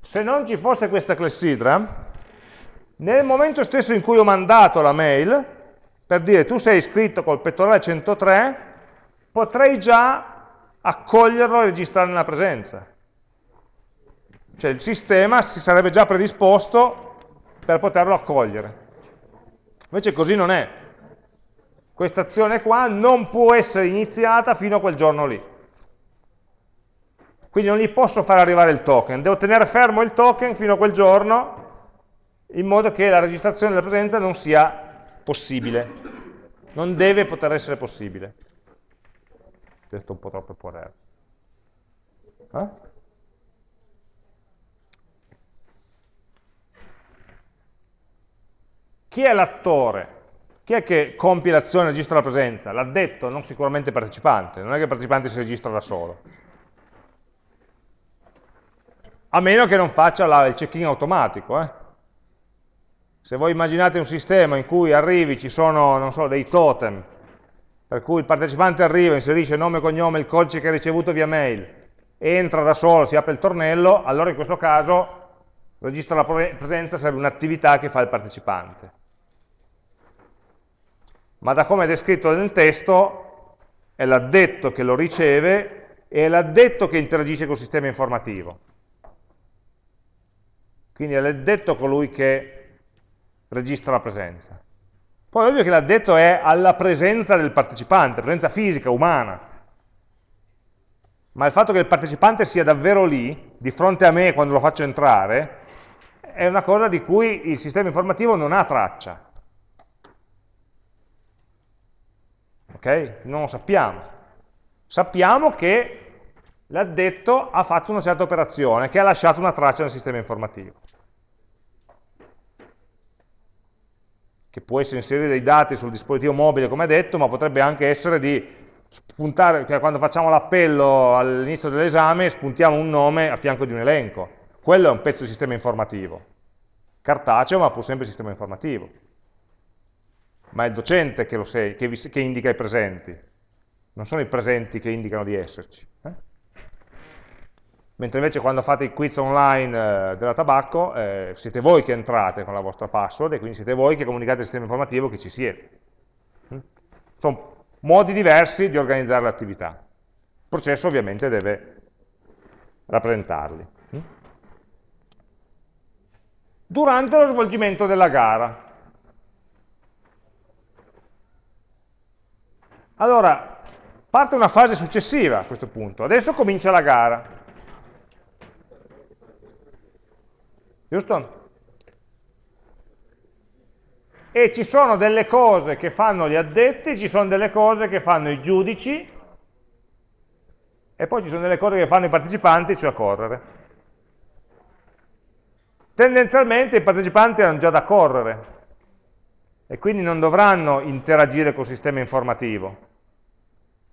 se non ci fosse questa clessidra, nel momento stesso in cui ho mandato la mail, per dire tu sei iscritto col pettorale 103, potrei già accoglierlo e registrare nella presenza. Cioè il sistema si sarebbe già predisposto per poterlo accogliere. Invece così non è questa azione qua non può essere iniziata fino a quel giorno lì. Quindi non gli posso far arrivare il token, devo tenere fermo il token fino a quel giorno in modo che la registrazione della presenza non sia possibile, non deve poter essere possibile. Detto un po' troppo potere. Eh? Chi è l'attore? Chi è che compie l'azione e registra la presenza? L'ha detto, non sicuramente il partecipante, non è che il partecipante si registra da solo. A meno che non faccia la, il check-in automatico, eh? Se voi immaginate un sistema in cui arrivi, ci sono, so, dei totem, per cui il partecipante arriva, inserisce nome cognome, il codice che ha ricevuto via mail, entra da solo, si apre il tornello, allora in questo caso registra la presenza serve un'attività che fa il partecipante ma da come è descritto nel testo è l'addetto che lo riceve e è l'addetto che interagisce col sistema informativo. Quindi è l'addetto colui che registra la presenza. Poi è ovvio che l'addetto è alla presenza del partecipante, presenza fisica, umana. Ma il fatto che il partecipante sia davvero lì, di fronte a me quando lo faccio entrare, è una cosa di cui il sistema informativo non ha traccia. ok? Non lo sappiamo. Sappiamo che l'addetto ha fatto una certa operazione, che ha lasciato una traccia nel sistema informativo. Che può essere inserire dei dati sul dispositivo mobile, come detto, ma potrebbe anche essere di spuntare, cioè quando facciamo l'appello all'inizio dell'esame, spuntiamo un nome a fianco di un elenco. Quello è un pezzo di sistema informativo. Cartaceo, ma pur sempre sistema informativo ma è il docente che, sei, che, vi, che indica i presenti, non sono i presenti che indicano di esserci. Eh? Mentre invece quando fate i quiz online eh, della tabacco, eh, siete voi che entrate con la vostra password e quindi siete voi che comunicate al sistema informativo che ci siete. Mm? Sono modi diversi di organizzare l'attività. Il processo ovviamente deve rappresentarli. Mm? Durante lo svolgimento della gara, Allora, parte una fase successiva a questo punto. Adesso comincia la gara. Giusto? E ci sono delle cose che fanno gli addetti, ci sono delle cose che fanno i giudici, e poi ci sono delle cose che fanno i partecipanti, cioè correre. Tendenzialmente i partecipanti hanno già da correre, e quindi non dovranno interagire col sistema informativo.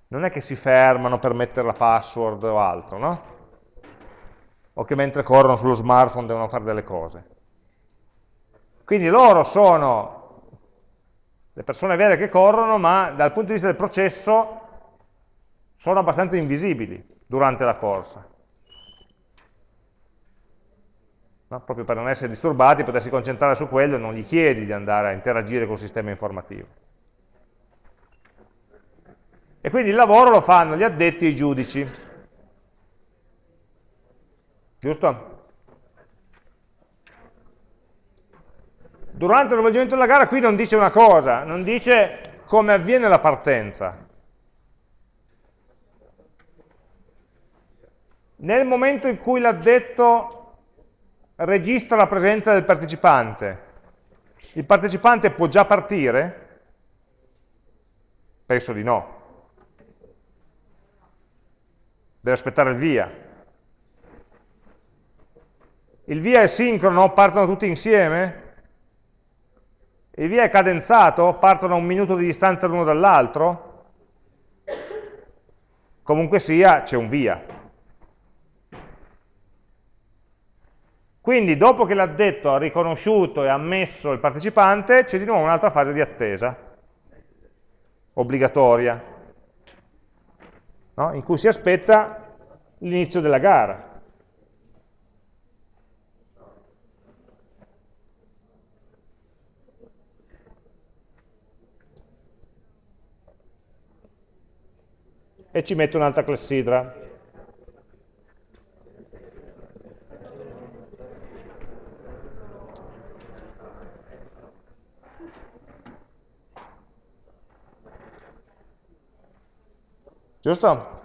Non è che si fermano per mettere la password o altro, no? O che mentre corrono sullo smartphone devono fare delle cose. Quindi loro sono le persone vere che corrono, ma dal punto di vista del processo sono abbastanza invisibili durante la corsa. no? proprio per non essere disturbati, potersi concentrare su quello e non gli chiedi di andare a interagire col sistema informativo. E quindi il lavoro lo fanno gli addetti e i giudici. Giusto? Durante lo svolgimento della gara qui non dice una cosa, non dice come avviene la partenza. Nel momento in cui l'addetto registra la presenza del partecipante. Il partecipante può già partire? Penso di no. Deve aspettare il via. Il via è sincrono? Partono tutti insieme? Il via è cadenzato? Partono a un minuto di distanza l'uno dall'altro? Comunque sia, c'è un via. Quindi dopo che l'addetto ha riconosciuto e ammesso il partecipante, c'è di nuovo un'altra fase di attesa, obbligatoria, no? in cui si aspetta l'inizio della gara. E ci metto un'altra clessidra. Giusto?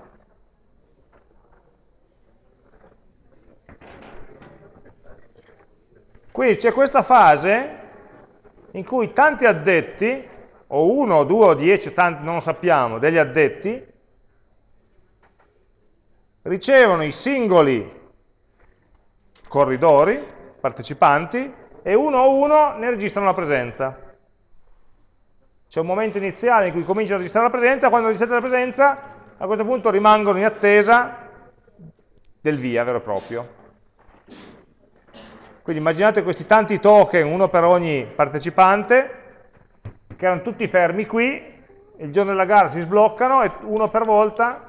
Quindi c'è questa fase in cui tanti addetti, o uno, due, o dieci, tanti, non lo sappiamo, degli addetti, ricevono i singoli corridori, partecipanti, e uno a uno ne registrano la presenza. C'è un momento iniziale in cui comincia a registrare la presenza, quando registra la presenza, a questo punto rimangono in attesa del via vero e proprio. Quindi immaginate questi tanti token, uno per ogni partecipante, che erano tutti fermi qui, il giorno della gara si sbloccano e uno per volta,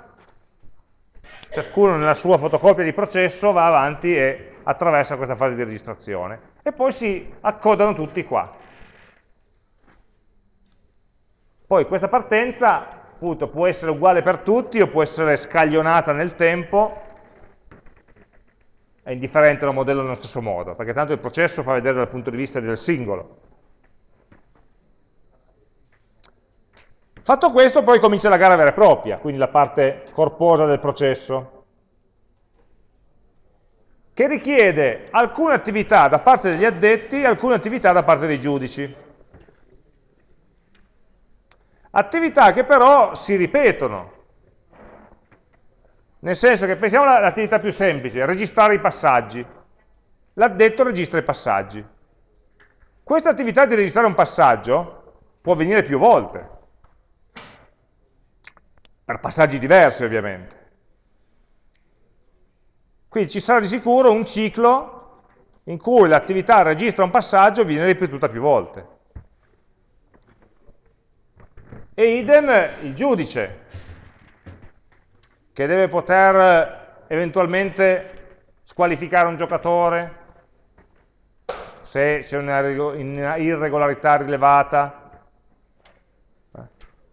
ciascuno nella sua fotocopia di processo, va avanti e attraversa questa fase di registrazione. E poi si accodano tutti qua. Poi questa partenza appunto, può essere uguale per tutti o può essere scaglionata nel tempo, è indifferente, lo modello nello stesso modo, perché tanto il processo fa vedere dal punto di vista del singolo. Fatto questo poi comincia la gara vera e propria, quindi la parte corposa del processo, che richiede alcune attività da parte degli addetti e alcune attività da parte dei giudici. Attività che però si ripetono, nel senso che pensiamo all'attività più semplice, registrare i passaggi. L'addetto registra i passaggi. Questa attività di registrare un passaggio può avvenire più volte, per passaggi diversi ovviamente. Quindi ci sarà di sicuro un ciclo in cui l'attività registra un passaggio e viene ripetuta più volte. E idem il giudice, che deve poter eventualmente squalificare un giocatore se c'è una irregolarità rilevata,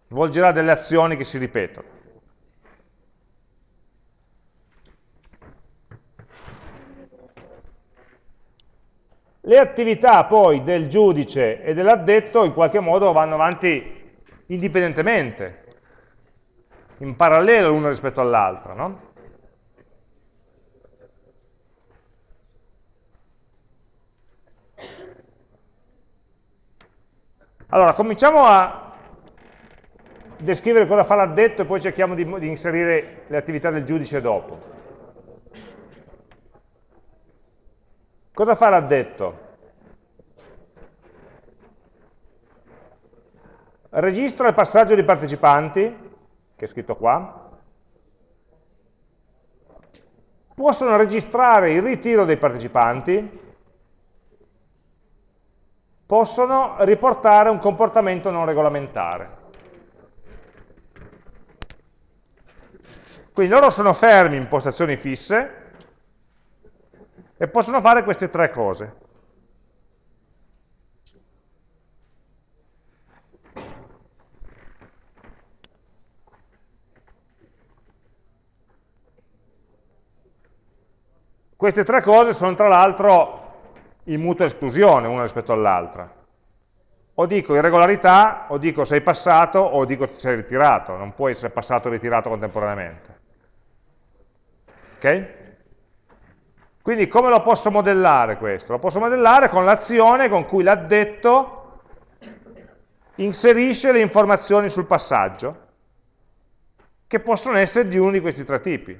svolgerà delle azioni che si ripetono. Le attività poi del giudice e dell'addetto in qualche modo vanno avanti indipendentemente, in parallelo l'una rispetto all'altra, no? Allora, cominciamo a descrivere cosa fa l'addetto e poi cerchiamo di, di inserire le attività del giudice dopo. Cosa fa l'addetto? Registra il passaggio dei partecipanti, che è scritto qua, possono registrare il ritiro dei partecipanti, possono riportare un comportamento non regolamentare. Quindi loro sono fermi in postazioni fisse e possono fare queste tre cose. Queste tre cose sono tra l'altro in mutua esclusione una rispetto all'altra. O dico irregolarità, o dico sei passato, o dico sei ritirato. Non può essere passato e ritirato contemporaneamente. Ok? Quindi come lo posso modellare questo? Lo posso modellare con l'azione con cui l'addetto inserisce le informazioni sul passaggio, che possono essere di uno di questi tre tipi.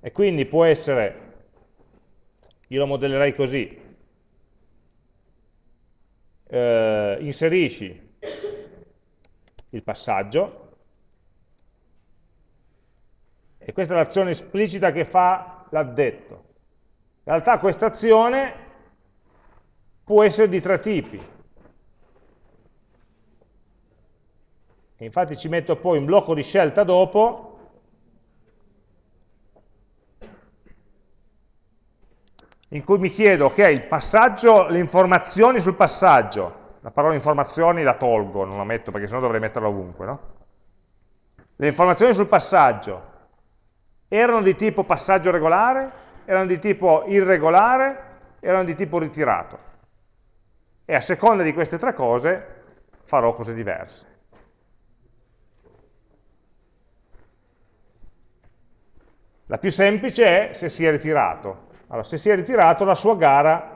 E quindi può essere, io lo modellerei così, eh, inserisci il passaggio, e questa è l'azione esplicita che fa l'addetto. In realtà questa azione può essere di tre tipi. E infatti ci metto poi un blocco di scelta dopo in cui mi chiedo, ok, il passaggio, le informazioni sul passaggio, la parola informazioni la tolgo, non la metto perché sennò dovrei metterla ovunque, no? Le informazioni sul passaggio erano di tipo passaggio regolare, erano di tipo irregolare, erano di tipo ritirato. E a seconda di queste tre cose farò cose diverse. La più semplice è se si è ritirato, allora, se si è ritirato la sua gara,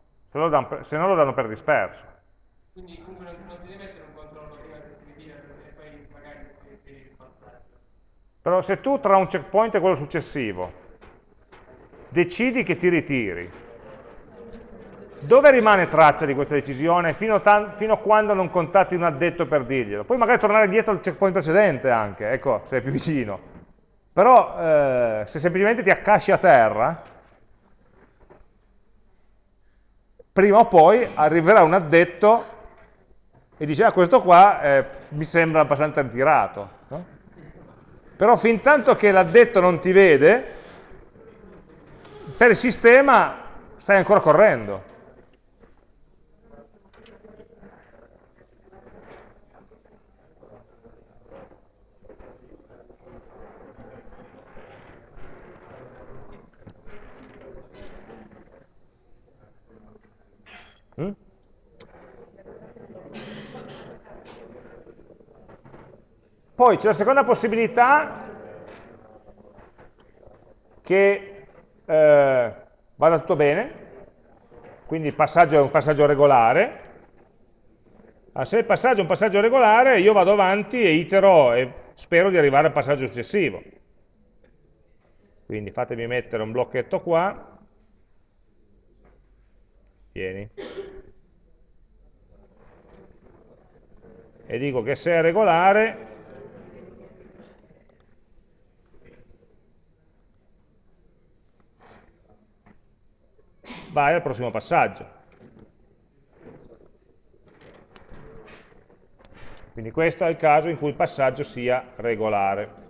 se, lo per- se no lo danno per disperso. Quindi comunque non, non ti devi mettere un controllo prima che si ritira e poi magari il passaggio. Però se tu tra un checkpoint e quello successivo decidi che ti ritiri, dove rimane traccia di questa decisione fino, tan- fino a quando non contatti un addetto per dirglielo? Poi magari tornare indietro al checkpoint precedente anche, ecco, se è più vicino. Però eh, se semplicemente ti accasci a terra, prima o poi arriverà un addetto e dice, ah questo qua eh, mi sembra abbastanza ritirato. No? Però fin tanto che l'addetto non ti vede, per il sistema stai ancora correndo. Mm? Poi c'è la seconda possibilità che eh, vada tutto bene, quindi il passaggio è un passaggio regolare. Ah, se il passaggio è un passaggio regolare, io vado avanti e itero e spero di arrivare al passaggio successivo. Quindi fatemi mettere un blocchetto qua. Vieni. E dico che se è regolare, vai al prossimo passaggio. Quindi questo è il caso in cui il passaggio sia regolare.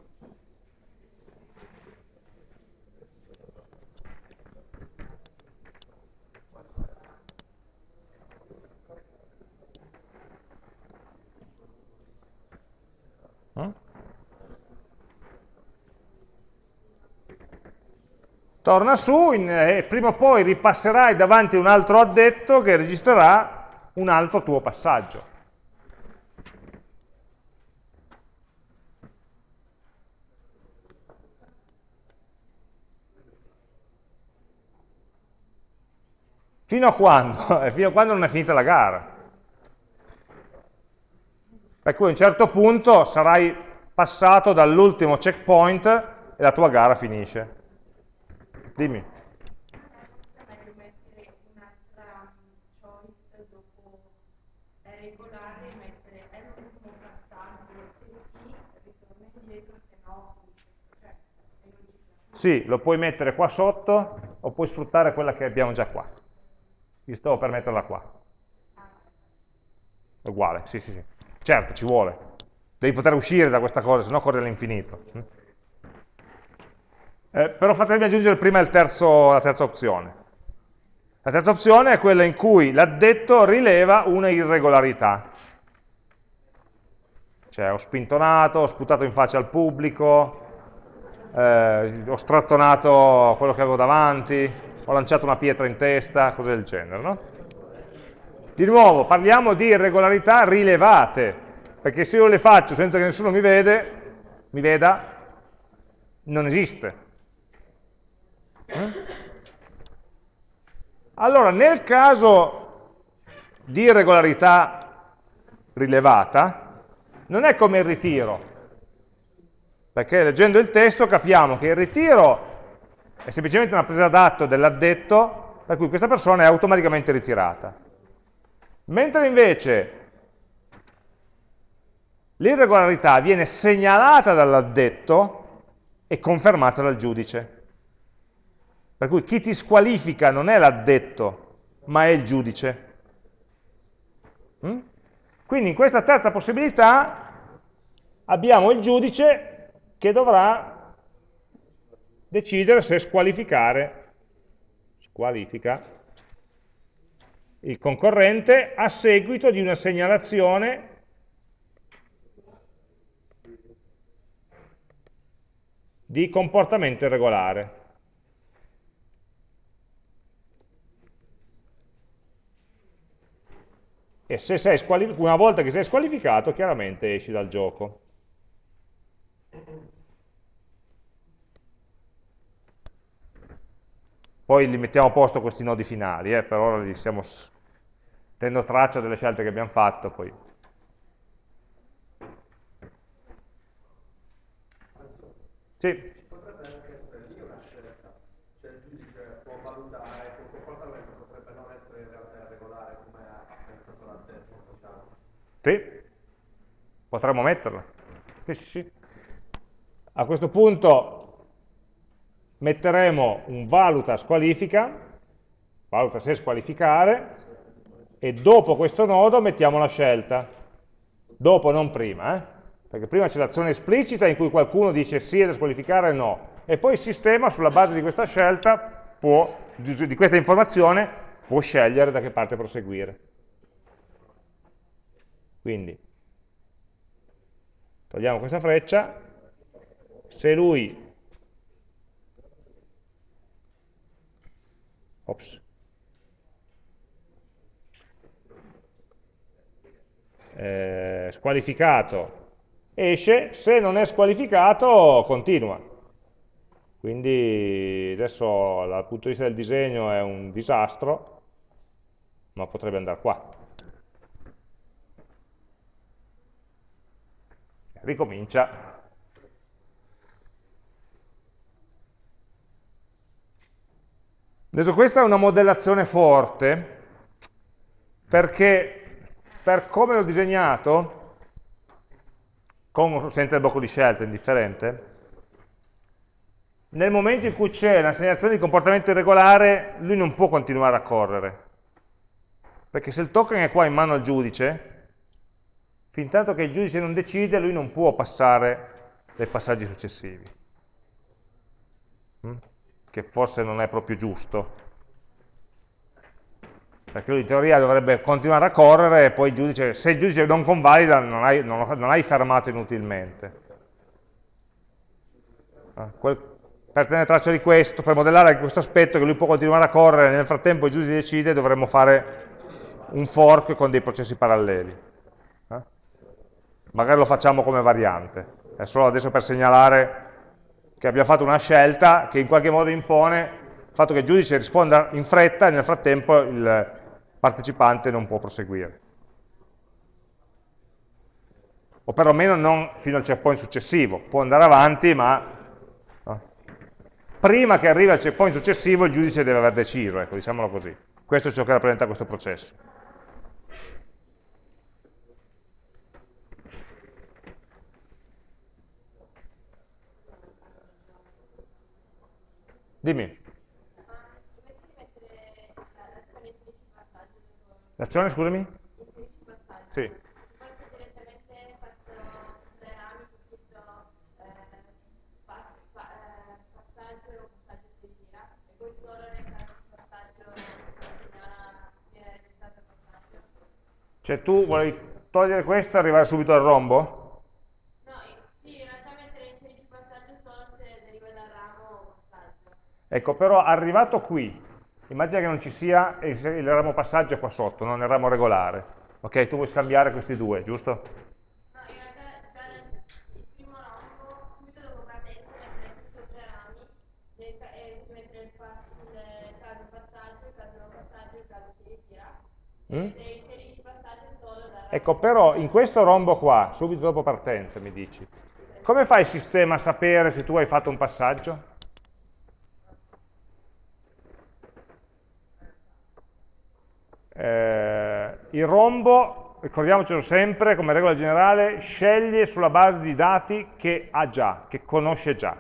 Torna su in, e eh, prima o poi ripasserai davanti a un altro addetto che registrerà un altro tuo passaggio. Fino a quando? Fino a quando non è finita la gara. Per cui a un certo punto sarai passato dall'ultimo checkpoint e la tua gara finisce. Dimmi. Sì, lo puoi mettere qua sotto o puoi sfruttare quella che abbiamo già qua. Ti stavo per metterla qua. Uguale, sì, sì, sì. Certo, ci vuole. Devi poter uscire da questa cosa, se no corri all'infinito. Eh, però fatemi aggiungere prima terzo, la terza opzione. La terza opzione è quella in cui l'addetto rileva una irregolarità. Cioè ho spintonato, ho sputato in faccia al pubblico, eh, ho strattonato quello che avevo davanti, ho lanciato una pietra in testa, cose del genere. No? Di nuovo, parliamo di irregolarità rilevate, perché se io le faccio senza che nessuno mi, vede, mi veda, non esiste. Allora, nel caso di irregolarità rilevata, non è come il ritiro, perché leggendo il testo capiamo che il ritiro è semplicemente una presa d'atto dell'addetto per cui questa persona è automaticamente ritirata. Mentre invece l'irregolarità viene segnalata dall'addetto e confermata dal giudice. Per cui chi ti squalifica non è l'addetto, ma è il giudice. Mm? Quindi in questa terza possibilità abbiamo il giudice che dovrà decidere se squalificare squalifica il concorrente a seguito di una segnalazione di comportamento irregolare. e se sei una volta che sei squalificato chiaramente esci dal gioco. Poi li mettiamo a posto questi nodi finali, eh, per ora li stiamo tenendo traccia delle scelte che abbiamo fatto, poi Sì. Potrebbe anche essere lì una scelta, il giudice può valutare che un comportamento potrebbe non essere in realtà irregolare come ha pensato la testa. Sì, potremmo metterla. Sì, sì, sì. A questo punto metteremo un valuta squalifica, valuta se squalificare, e dopo questo nodo mettiamo la scelta. Dopo, non prima, eh? perché prima c'è l'azione esplicita in cui qualcuno dice sì è da squalificare o no, e poi il sistema sulla base di questa scelta, può, di questa informazione, può scegliere da che parte proseguire. Quindi, togliamo questa freccia, se lui ops, eh, squalificato esce, se non è squalificato continua. Quindi adesso dal punto di vista del disegno è un disastro, ma potrebbe andare qua. Ricomincia. Adesso questa è una modellazione forte, perché per come l'ho disegnato, con senza il blocco di scelta, indifferente, nel momento in cui c'è l'assegnazione di comportamento irregolare, lui non può continuare a correre. Perché se il token è qua in mano al giudice, fin tanto che il giudice non decide, lui non può passare dai passaggi successivi. Che forse non è proprio giusto perché lui in teoria dovrebbe continuare a correre e poi il giudice, se il giudice non convalida non hai, non, non hai fermato inutilmente. Ah, quel, per tenere traccia di questo, per modellare questo aspetto che lui può continuare a correre, nel frattempo il giudice decide, dovremmo fare un fork con dei processi paralleli. Eh? Magari lo facciamo come variante, è solo adesso per segnalare che abbiamo fatto una scelta che in qualche modo impone il fatto che il giudice risponda in fretta e nel frattempo il, partecipante non può proseguire. O perlomeno non fino al checkpoint successivo, può andare avanti, ma prima che arrivi al checkpoint successivo il giudice deve aver deciso, ecco, diciamolo così. Questo è ciò che rappresenta questo processo. Dimmi. L'azione, scusami? Sì. Cioè tu vuoi togliere questo e arrivare subito al rombo? No, sì, in realtà mettere inseriti passaggio solo se deriva dal ramo o passaggio. Ecco, però arrivato qui, Immagina che non ci sia il ramo passaggio qua sotto, non il ramo regolare. Ok, tu vuoi scambiare questi due, giusto? No, in realtà già nel primo rombo, subito dopo partenza, mettere e tre rami e mettere il, il caso passaggio, il caso non passaggio, il caso si ritira. Mm? E inserisci passaggio solo da Ecco, però in questo rombo qua, subito dopo partenza, mi dici, come fa il sistema a sapere se tu hai fatto un passaggio? Eh, il rombo, ricordiamocelo sempre, come regola generale, sceglie sulla base di dati che ha già, che conosce già.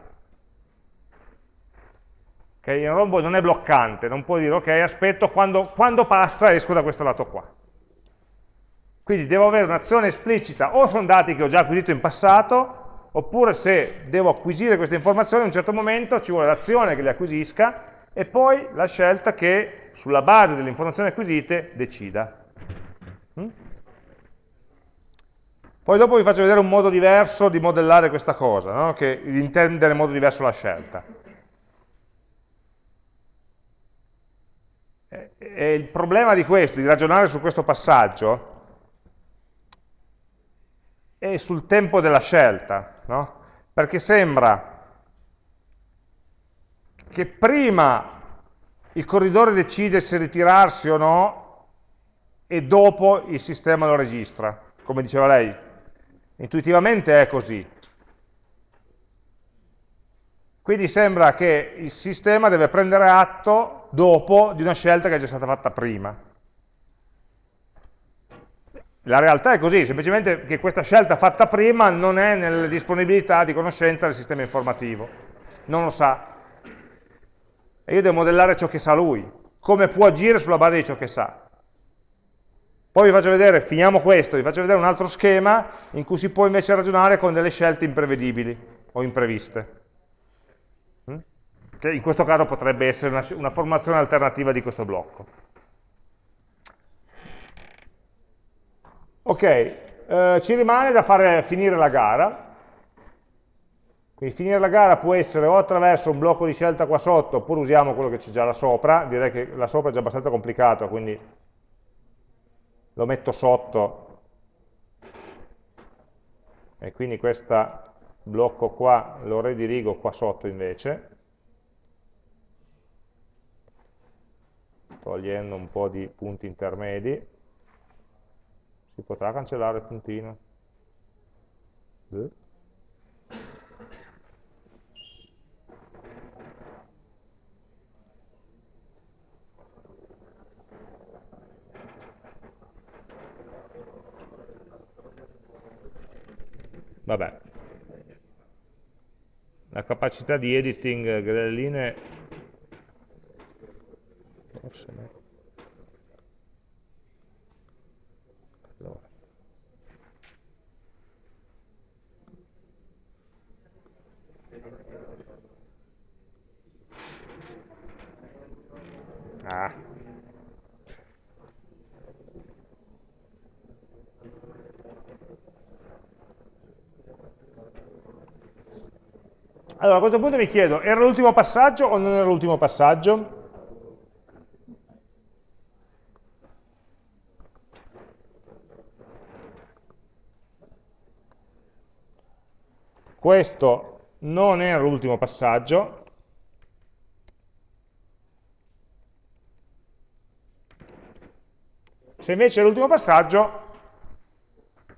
Okay? Il rombo non è bloccante, non può dire ok, aspetto, quando, quando passa esco da questo lato qua. Quindi devo avere un'azione esplicita, o sono dati che ho già acquisito in passato, oppure se devo acquisire queste informazioni in un certo momento ci vuole l'azione che le acquisisca e poi la scelta che sulla base delle informazioni acquisite, decida. Mm? Poi dopo vi faccio vedere un modo diverso di modellare questa cosa, no? che, di intendere in modo diverso la scelta. E il problema di questo, di ragionare su questo passaggio, è sul tempo della scelta, no? perché sembra che prima il corridore decide se ritirarsi o no e dopo il sistema lo registra, come diceva lei. Intuitivamente è così. Quindi sembra che il sistema deve prendere atto dopo di una scelta che è già stata fatta prima. La realtà è così, semplicemente che questa scelta fatta prima non è nelle disponibilità di conoscenza del sistema informativo, non lo sa. E io devo modellare ciò che sa lui, come può agire sulla base di ciò che sa. Poi vi faccio vedere, finiamo questo, vi faccio vedere un altro schema in cui si può invece ragionare con delle scelte imprevedibili o impreviste. Mm? Che in questo caso potrebbe essere una, una formazione alternativa di questo blocco. Ok, eh, ci rimane da fare finire la gara. Quindi finire la gara può essere o attraverso un blocco di scelta qua sotto, oppure usiamo quello che c'è già là sopra. Direi che là sopra è già abbastanza complicato, quindi lo metto sotto. E quindi questo blocco qua lo redirigo qua sotto invece. Togliendo un po' di punti intermedi. Si potrà cancellare il puntino? Eh? Vabbè. La capacità di editing delle linee forse Ah. Allora, a questo punto mi chiedo, era l'ultimo passaggio o non era l'ultimo passaggio? Questo non era l'ultimo passaggio, Se invece è l'ultimo passaggio,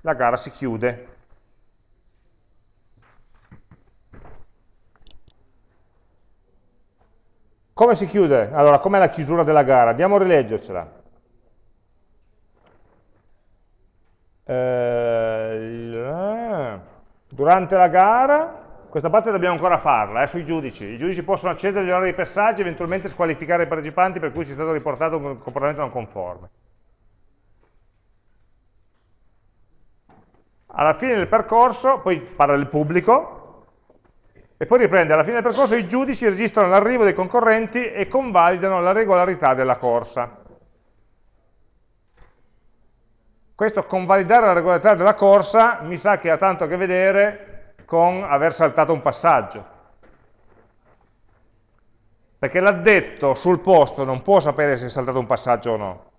la gara si chiude. Come si chiude? Allora, com'è la chiusura della gara? Andiamo a rileggercela. Eh, durante la gara, questa parte dobbiamo ancora farla, eh, sui giudici. I giudici possono accedere agli orari di passaggio e eventualmente squalificare i partecipanti per cui sia stato riportato un comportamento non conforme. alla fine del percorso, poi parla del pubblico, e poi riprende, alla fine del percorso i giudici registrano l'arrivo dei concorrenti e convalidano la regolarità della corsa. Questo convalidare la regolarità della corsa mi sa che ha tanto a che vedere con aver saltato un passaggio. Perché l'addetto sul posto non può sapere se è saltato un passaggio o no.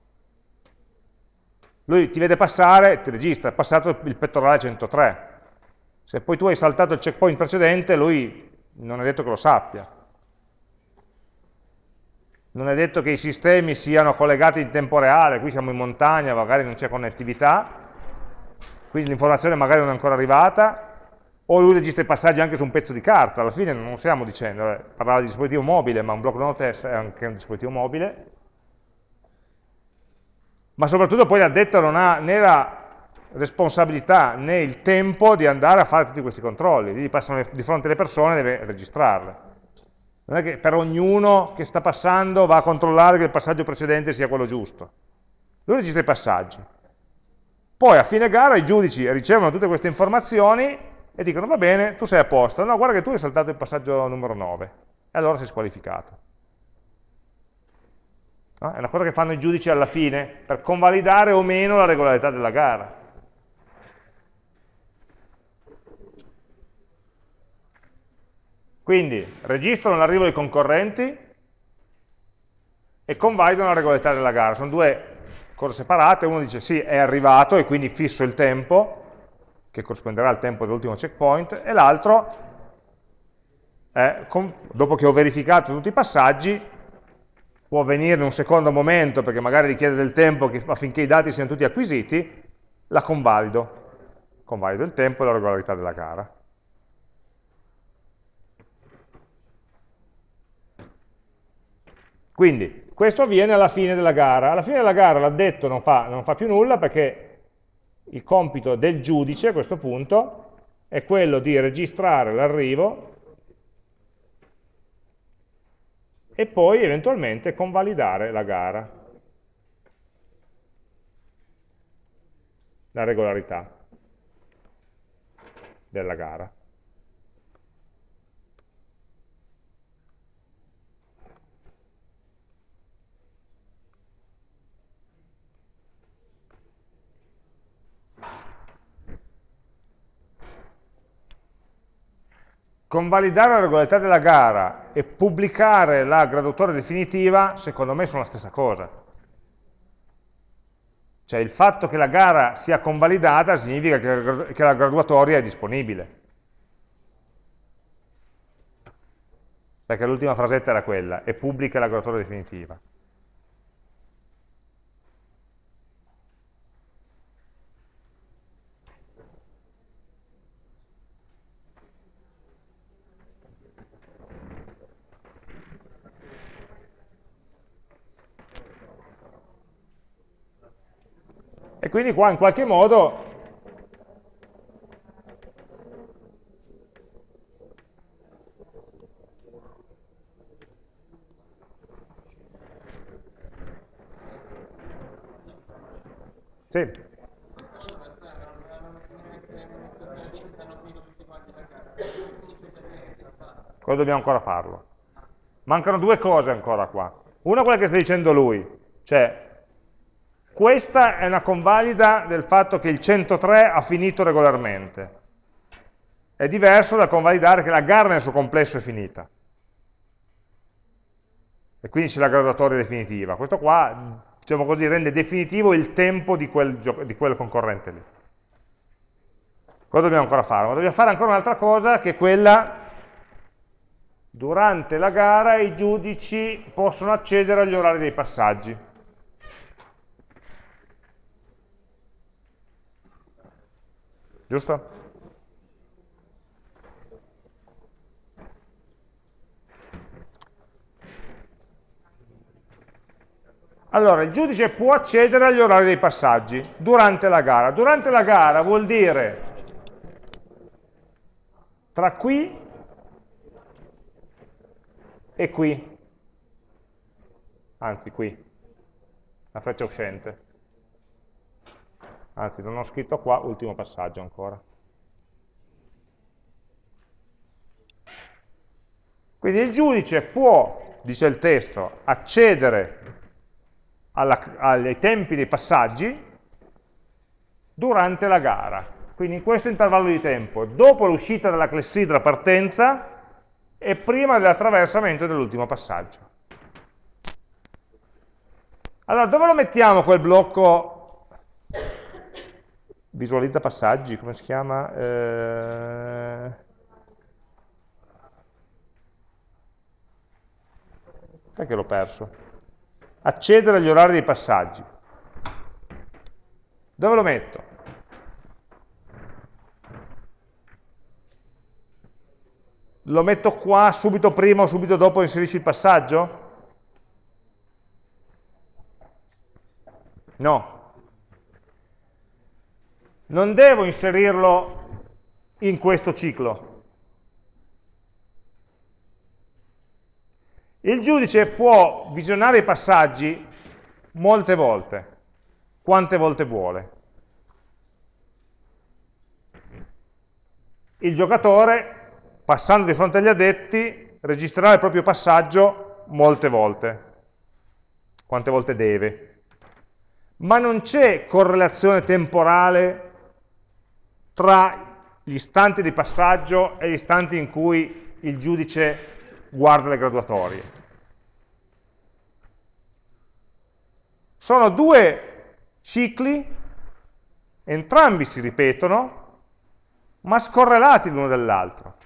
Lui ti vede passare, ti registra, è passato il pettorale 103. Se poi tu hai saltato il checkpoint precedente, lui non è detto che lo sappia. Non è detto che i sistemi siano collegati in tempo reale, qui siamo in montagna, magari non c'è connettività, quindi l'informazione magari non è ancora arrivata, o lui registra i passaggi anche su un pezzo di carta, alla fine non stiamo dicendo, eh, parlava di dispositivo mobile, ma un block notice è anche un dispositivo mobile, ma soprattutto poi l'addetto non ha né la responsabilità né il tempo di andare a fare tutti questi controlli, gli passano di fronte alle persone e deve registrarle. Non è che per ognuno che sta passando va a controllare che il passaggio precedente sia quello giusto. Lui registra i passaggi. Poi a fine gara i giudici ricevono tutte queste informazioni e dicono va bene, tu sei a posto, no guarda che tu hai saltato il passaggio numero 9 e allora sei squalificato. No? È una cosa che fanno i giudici alla fine per convalidare o meno la regolarità della gara. Quindi registrano l'arrivo dei concorrenti e convalidano la regolarità della gara. Sono due cose separate, uno dice sì, è arrivato e quindi fisso il tempo, che corrisponderà al tempo dell'ultimo checkpoint, e l'altro, dopo che ho verificato tutti i passaggi, può avvenire in un secondo momento perché magari richiede del tempo affinché i dati siano tutti acquisiti, la convalido. Convalido il tempo e la regolarità della gara. Quindi, questo avviene alla fine della gara. Alla fine della gara l'addetto non fa, non fa più nulla perché il compito del giudice a questo punto è quello di registrare l'arrivo e poi eventualmente convalidare la gara, la regolarità della gara. Convalidare la regolarità della gara e pubblicare la graduatoria definitiva, secondo me sono la stessa cosa. Cioè il fatto che la gara sia convalidata significa che la graduatoria è disponibile. Perché l'ultima frasetta era quella, e pubblica la graduatoria definitiva. Quindi qua in qualche modo Sì. Cosa dobbiamo ancora farlo? Mancano due cose ancora qua. Una quella che sta dicendo lui, cioè questa è una convalida del fatto che il 103 ha finito regolarmente. È diverso dal convalidare che la gara nel suo complesso è finita. E quindi c'è la graduatoria definitiva. Questo qua, diciamo così, rende definitivo il tempo di quel, di quel concorrente lì. Cosa dobbiamo ancora fare? Ma dobbiamo fare ancora un'altra cosa che è quella durante la gara i giudici possono accedere agli orari dei passaggi. Giusto? Allora, il giudice può accedere agli orari dei passaggi durante la gara. Durante la gara vuol dire tra qui e qui, anzi qui, la freccia uscente anzi non ho scritto qua, ultimo passaggio ancora. Quindi il giudice può, dice il testo, accedere alla, ai tempi dei passaggi durante la gara. Quindi in questo intervallo di tempo, dopo l'uscita dalla clessidra partenza e prima dell'attraversamento dell'ultimo passaggio. Allora, dove lo mettiamo quel blocco visualizza passaggi, come si chiama? Eh... Perché l'ho perso? Accedere agli orari dei passaggi. Dove lo metto? Lo metto qua subito prima o subito dopo inserisci il passaggio? No, non devo inserirlo in questo ciclo. Il giudice può visionare i passaggi molte volte, quante volte vuole. Il giocatore, passando di fronte agli addetti, registrerà il proprio passaggio molte volte, quante volte deve. Ma non c'è correlazione temporale tra gli istanti di passaggio e gli istanti in cui il giudice guarda le graduatorie. Sono due cicli, entrambi si ripetono, ma scorrelati l'uno dall'altro.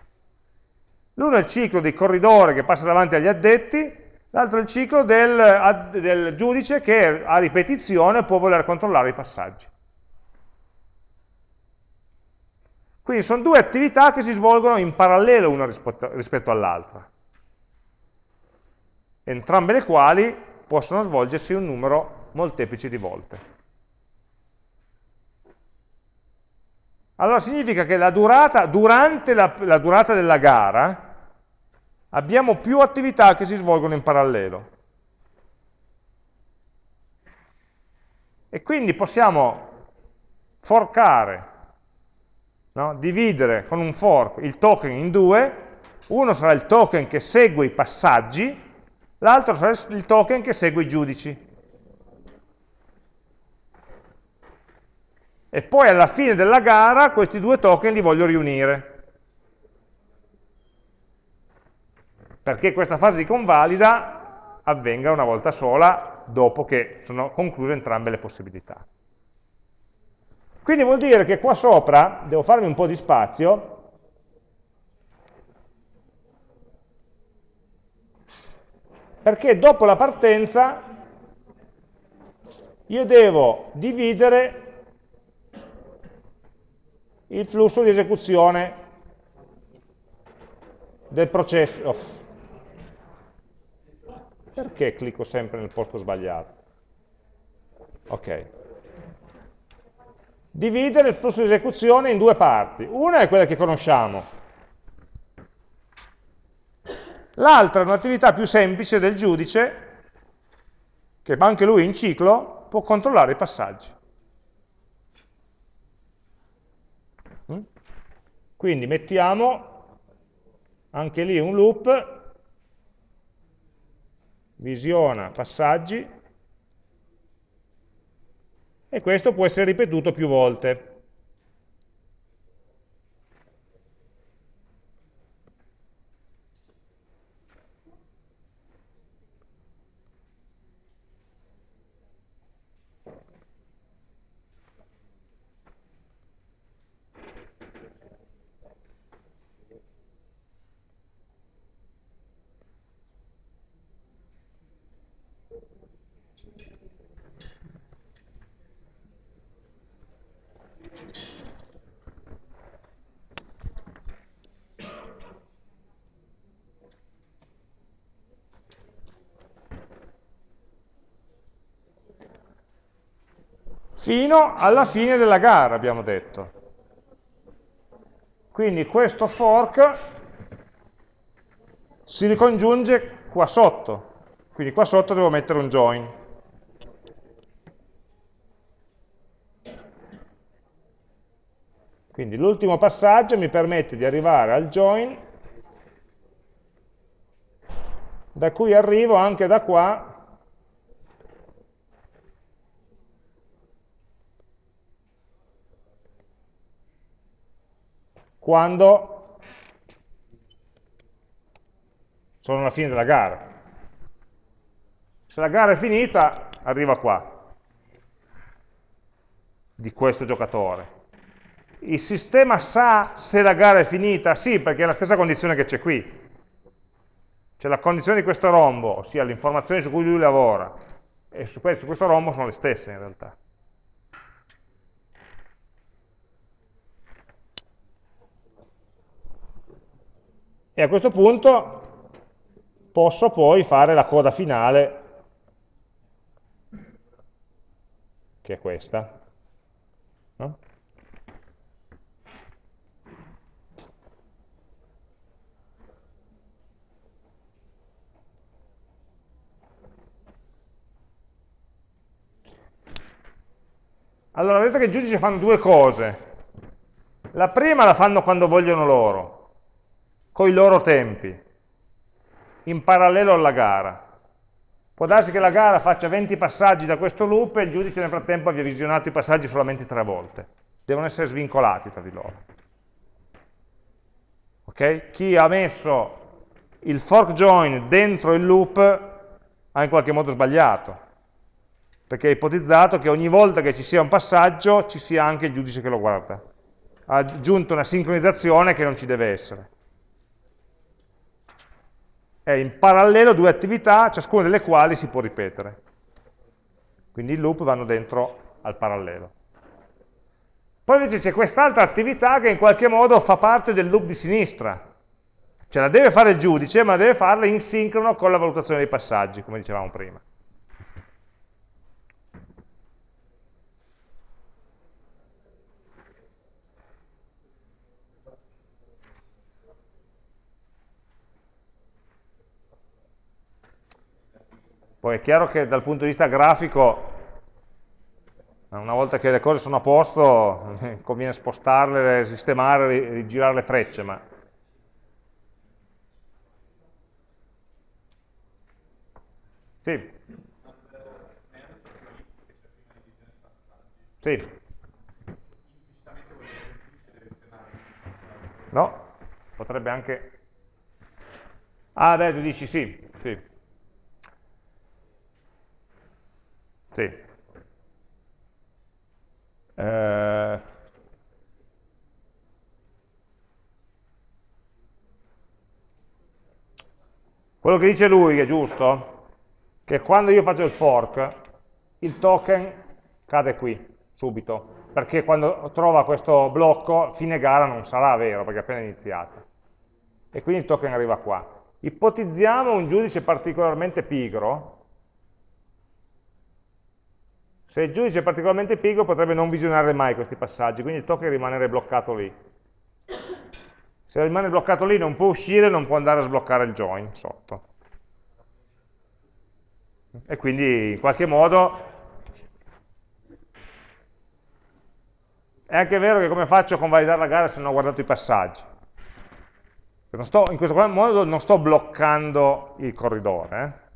L'uno è il ciclo di corridore che passa davanti agli addetti, L'altro è il ciclo del, del giudice che a ripetizione può voler controllare i passaggi. Quindi sono due attività che si svolgono in parallelo una rispetto, rispetto all'altra, entrambe le quali possono svolgersi un numero molteplice di volte. Allora significa che la durata, durante la, la durata della gara abbiamo più attività che si svolgono in parallelo. E quindi possiamo forcare, no? dividere con un fork il token in due, uno sarà il token che segue i passaggi, l'altro sarà il token che segue i giudici. E poi alla fine della gara questi due token li voglio riunire. perché questa fase di convalida avvenga una volta sola dopo che sono concluse entrambe le possibilità. Quindi vuol dire che qua sopra devo farmi un po' di spazio perché dopo la partenza io devo dividere il flusso di esecuzione del processo, perché clicco sempre nel posto sbagliato? Ok. Dividere il flusso di esecuzione in due parti. Una è quella che conosciamo. L'altra è un'attività più semplice del giudice, che anche lui in ciclo può controllare i passaggi. Mm? Quindi mettiamo anche lì un loop visiona passaggi e questo può essere ripetuto più volte. Fino alla fine della gara, abbiamo detto. Quindi questo fork si ricongiunge qua sotto, quindi qua sotto devo mettere un join. Quindi l'ultimo passaggio mi permette di arrivare al join, da cui arrivo anche da qua quando sono alla fine della gara. Se la gara è finita, arriva qua, di questo giocatore. Il sistema sa se la gara è finita? Sì, perché è la stessa condizione che c'è qui. Cioè la condizione di questo rombo, ossia le informazioni su cui lui lavora, e su questo rombo sono le stesse in realtà. E a questo punto posso poi fare la coda finale che è questa no? Allora, vedete che i giudici fanno due cose. La prima la fanno quando vogliono loro, con i loro tempi, in parallelo alla gara. Può darsi che la gara faccia 20 passaggi da questo loop e il giudice nel frattempo abbia visionato i passaggi solamente tre volte. Devono essere svincolati tra di loro. Okay? Chi ha messo il fork join dentro il loop ha in qualche modo sbagliato, perché è ipotizzato che ogni volta che ci sia un passaggio ci sia anche il giudice che lo guarda. Ha aggiunto una sincronizzazione che non ci deve essere. È in parallelo due attività, ciascuna delle quali si può ripetere. Quindi i loop vanno dentro al parallelo. Poi invece c'è quest'altra attività che in qualche modo fa parte del loop di sinistra. Cioè la deve fare il giudice, ma deve farla in sincrono con la valutazione dei passaggi, come dicevamo prima. Poi è chiaro che dal punto di vista grafico, una volta che le cose sono a posto, conviene spostarle, sistemare, rigirare le frecce, ma Sì. Sì. No, potrebbe anche... Ah, beh, tu dici sì, sì. Sì. Eh... Quello che dice lui è giusto? Che quando io faccio il fork, il token cade qui, subito, perché quando trova questo blocco, fine gara non sarà vero, perché è appena iniziato. E quindi il token arriva qua. Ipotizziamo un giudice particolarmente pigro, se il giudice è particolarmente pigro potrebbe non visionare mai questi passaggi, quindi token rimanere bloccato lì. Se rimane bloccato lì non può uscire, non può andare a sbloccare il join sotto. E quindi in qualche modo è anche vero che come faccio a convalidare la gara se non ho guardato i passaggi? Sto, in questo modo non sto bloccando il corridore, eh?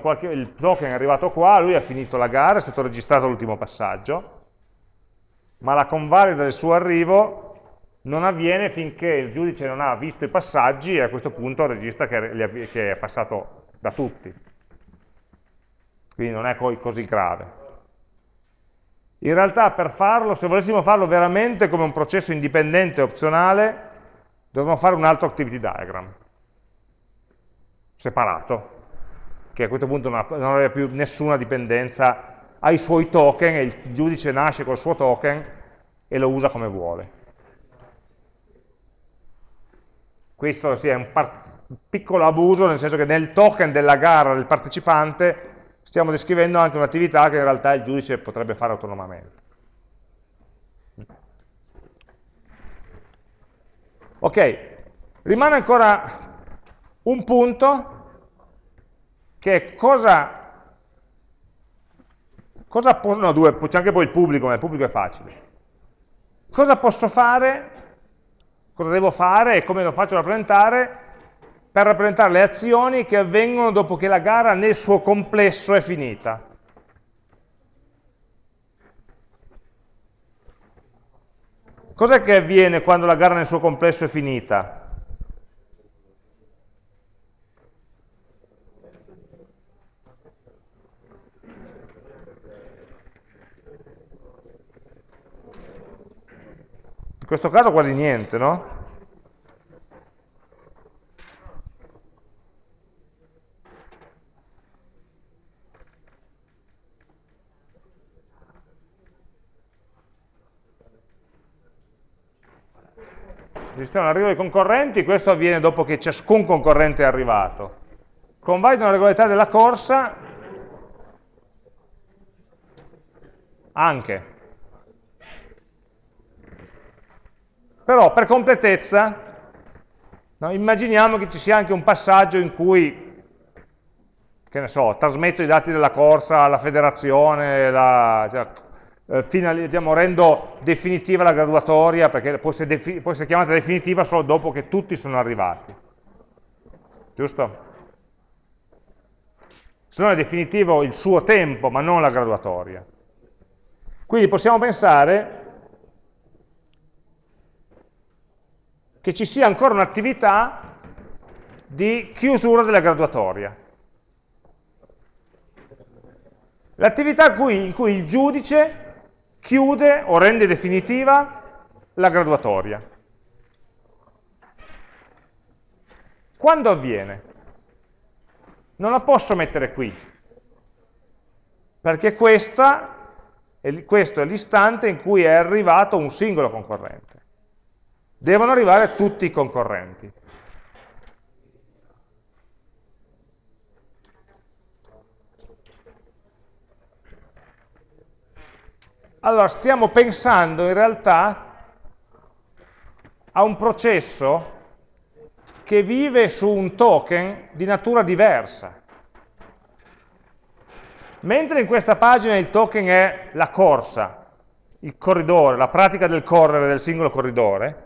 Qualche, il token è arrivato qua, lui ha finito la gara, è stato registrato l'ultimo passaggio, ma la convalida del suo arrivo non avviene finché il giudice non ha visto i passaggi e a questo punto registra che, che è passato da tutti. Quindi non è così grave. In realtà per farlo, se volessimo farlo veramente come un processo indipendente e opzionale, dovremmo fare un altro activity diagram, separato, che a questo punto non avrebbe più nessuna dipendenza, ha i suoi token e il giudice nasce col suo token e lo usa come vuole. Questo sì, è un piccolo abuso, nel senso che nel token della gara del partecipante stiamo descrivendo anche un'attività che in realtà il giudice potrebbe fare autonomamente. Ok, rimane ancora un punto che è cosa, cosa posso, no due, c'è anche poi il pubblico, ma il pubblico è facile. Cosa posso fare, cosa devo fare e come lo faccio rappresentare per rappresentare le azioni che avvengono dopo che la gara nel suo complesso è finita. Cos'è che avviene quando la gara nel suo complesso è finita? In questo caso quasi niente, no? Esistono l'arrivo dei concorrenti, questo avviene dopo che ciascun concorrente è arrivato. Convalidano la regolarità della corsa anche. Però per completezza, no, immaginiamo che ci sia anche un passaggio in cui, che ne so, trasmetto i dati della corsa alla federazione, la, cioè, eh, finali, diciamo, rendo definitiva la graduatoria, perché può essere, può essere chiamata definitiva solo dopo che tutti sono arrivati. Giusto? Se no è definitivo il suo tempo, ma non la graduatoria. Quindi possiamo pensare che ci sia ancora un'attività di chiusura della graduatoria. L'attività in cui il giudice chiude o rende definitiva la graduatoria. Quando avviene? Non la posso mettere qui, perché questa, questo è l'istante in cui è arrivato un singolo concorrente. Devono arrivare tutti i concorrenti. Allora, stiamo pensando in realtà a un processo che vive su un token di natura diversa. Mentre in questa pagina il token è la corsa, il corridore, la pratica del correre del singolo corridore,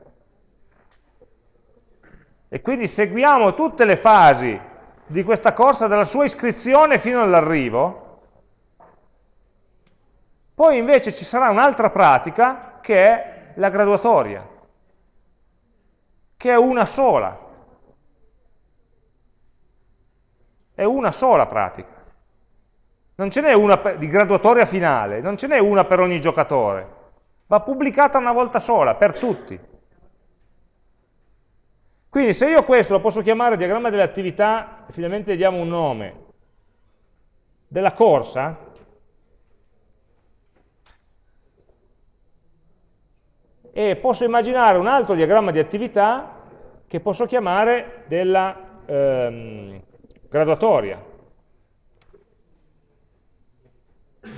e quindi seguiamo tutte le fasi di questa corsa dalla sua iscrizione fino all'arrivo, poi invece ci sarà un'altra pratica che è la graduatoria, che è una sola. È una sola pratica. Non ce n'è una di graduatoria finale, non ce n'è una per ogni giocatore. Va pubblicata una volta sola, per tutti. Quindi se io questo lo posso chiamare diagramma delle attività, finalmente diamo un nome, della corsa, e posso immaginare un altro diagramma di attività che posso chiamare della ehm, graduatoria,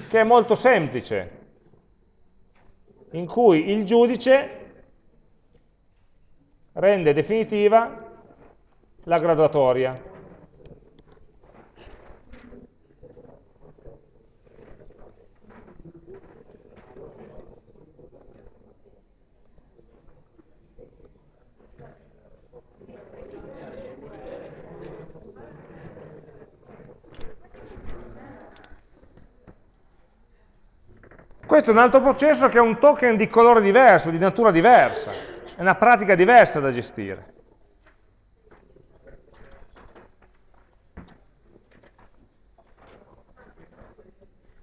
che è molto semplice, in cui il giudice rende definitiva la graduatoria. Questo è un altro processo che ha un token di colore diverso, di natura diversa, è una pratica diversa da gestire.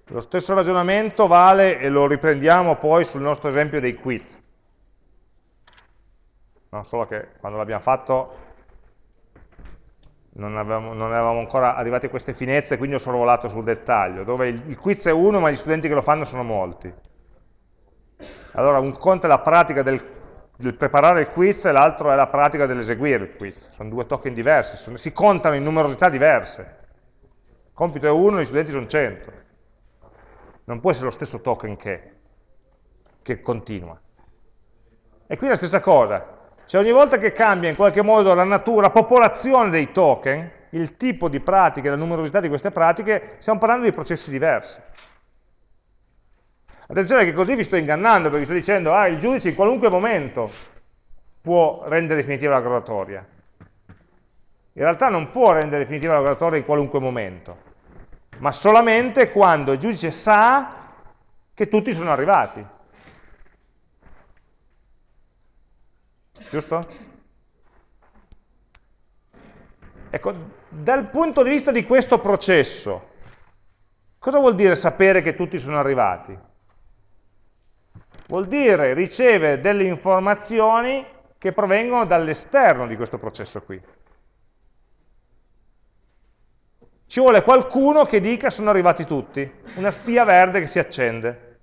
Lo stesso ragionamento vale, e lo riprendiamo poi sul nostro esempio dei quiz. No, solo che quando l'abbiamo fatto non, avevamo, non, eravamo ancora arrivati a queste finezze, quindi ho sorvolato sul dettaglio, dove il, il, quiz è uno, ma gli studenti che lo fanno sono molti. Allora, un conto è la pratica del, del preparare il quiz e l'altro è la pratica dell'eseguire il quiz. Sono due token diversi, sono, si contano in numerosità diverse. Il compito è uno, gli studenti sono 100. Non può essere lo stesso token che, che continua. E qui la stessa cosa, cioè ogni volta che cambia in qualche modo la natura, la popolazione dei token, il tipo di pratiche, la numerosità di queste pratiche, stiamo parlando di processi diversi. Attenzione che così vi sto ingannando, perché sto dicendo, ah, il giudice in qualunque momento può rendere definitiva la graduatoria. In realtà non può rendere definitiva la graduatoria in qualunque momento, ma solamente quando il giudice sa che tutti sono arrivati. giusto? Ecco, dal punto di vista di questo processo, cosa vuol dire sapere che tutti sono arrivati? Vuol dire ricevere delle informazioni che provengono dall'esterno di questo processo qui. Ci vuole qualcuno che dica sono arrivati tutti, una spia verde che si accende.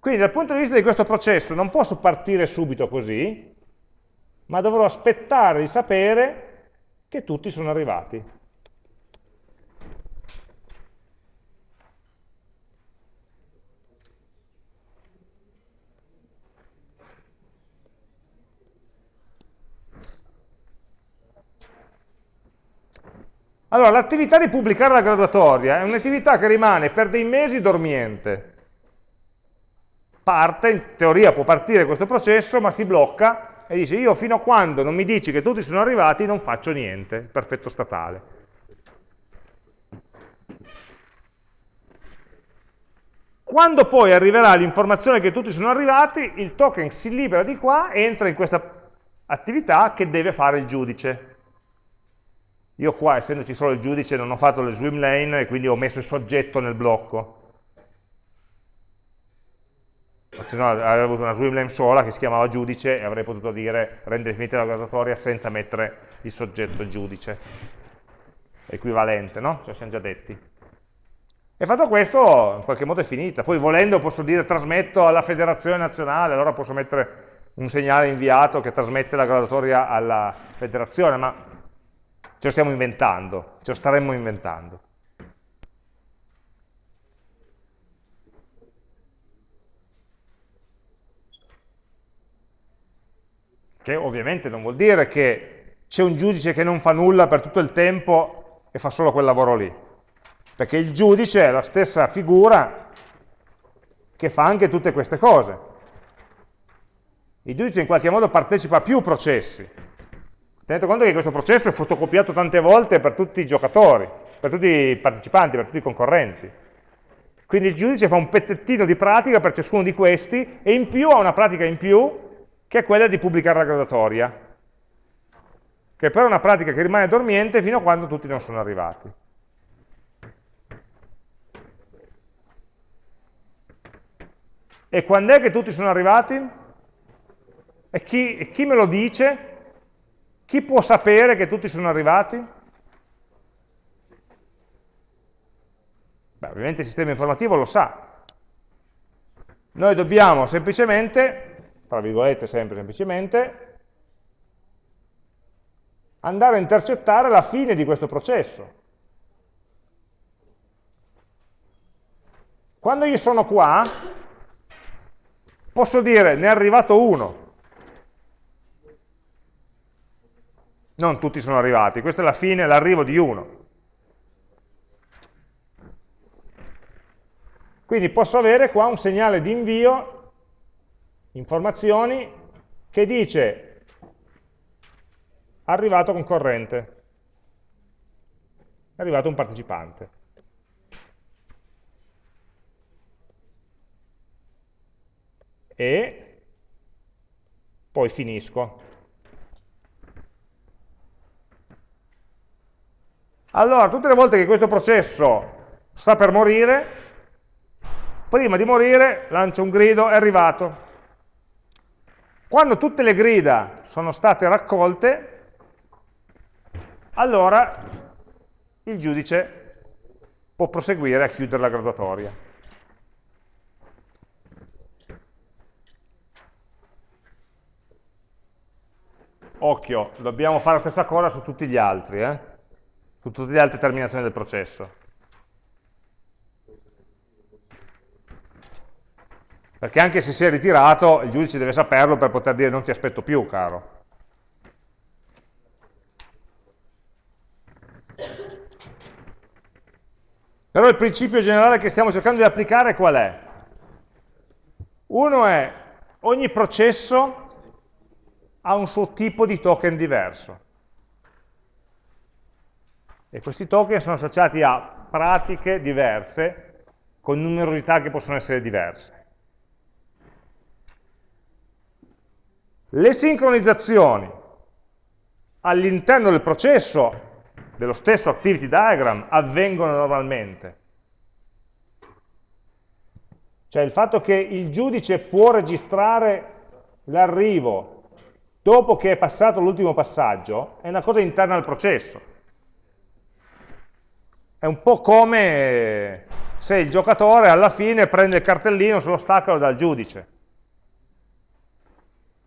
Quindi dal punto di vista di questo processo non posso partire subito così, ma dovrò aspettare di sapere che tutti sono arrivati. Allora, l'attività di pubblicare la graduatoria è un'attività che rimane per dei mesi dormiente parte, in teoria può partire questo processo, ma si blocca e dice io fino a quando non mi dici che tutti sono arrivati non faccio niente, perfetto statale. Quando poi arriverà l'informazione che tutti sono arrivati, il token si libera di qua e entra in questa attività che deve fare il giudice. Io qua, essendoci solo il giudice, non ho fatto le swim lane e quindi ho messo il soggetto nel blocco. se no avrei avuto una swimlane sola che si chiamava giudice e avrei potuto dire rende definita la graduatoria senza mettere il soggetto giudice, equivalente, no? Ce lo siamo già detti. E fatto questo, in qualche modo è finita. Poi volendo posso dire trasmetto alla federazione nazionale, allora posso mettere un segnale inviato che trasmette la graduatoria alla federazione, ma ce lo stiamo inventando, ce lo staremmo inventando. Che ovviamente non vuol dire che c'è un giudice che non fa nulla per tutto il tempo e fa solo quel lavoro lì. Perché il giudice è la stessa figura che fa anche tutte queste cose. Il giudice in qualche modo partecipa a più processi. Tenete conto che questo processo è fotocopiato tante volte per tutti i giocatori, per tutti i partecipanti, per tutti i concorrenti. Quindi il giudice fa un pezzettino di pratica per ciascuno di questi e in più ha una pratica in più che è quella di pubblicare la graduatoria, che però è una pratica che rimane dormiente fino a quando tutti non sono arrivati. E quando è che tutti sono arrivati? E chi, e chi me lo dice? Chi può sapere che tutti sono arrivati? Beh, ovviamente il sistema informativo lo sa. Noi dobbiamo semplicemente tra virgolette sempre semplicemente, andare a intercettare la fine di questo processo. Quando io sono qua, posso dire ne è arrivato uno. Non tutti sono arrivati, questa è la fine, l'arrivo di uno. Quindi posso avere qua un segnale di invio informazioni che dice arrivato concorrente, è arrivato un partecipante. E poi finisco. Allora, tutte le volte che questo processo sta per morire, prima di morire lancia un grido, è arrivato. Quando tutte le grida sono state raccolte, allora il giudice può proseguire a chiudere la graduatoria. Occhio, dobbiamo fare la stessa cosa su tutti gli altri, eh? Su tutte le altre terminazioni del processo. Perché anche se si è ritirato, il giudice deve saperlo per poter dire non ti aspetto più, caro. Però il principio generale che stiamo cercando di applicare qual è? Uno è ogni processo ha un suo tipo di token diverso. E questi token sono associati a pratiche diverse, con numerosità che possono essere diverse. Le sincronizzazioni all'interno del processo dello stesso activity diagram avvengono normalmente. Cioè il fatto che il giudice può registrare l'arrivo dopo che è passato l'ultimo passaggio è una cosa interna al processo. È un po' come se il giocatore alla fine prende il cartellino se lo stacca dal giudice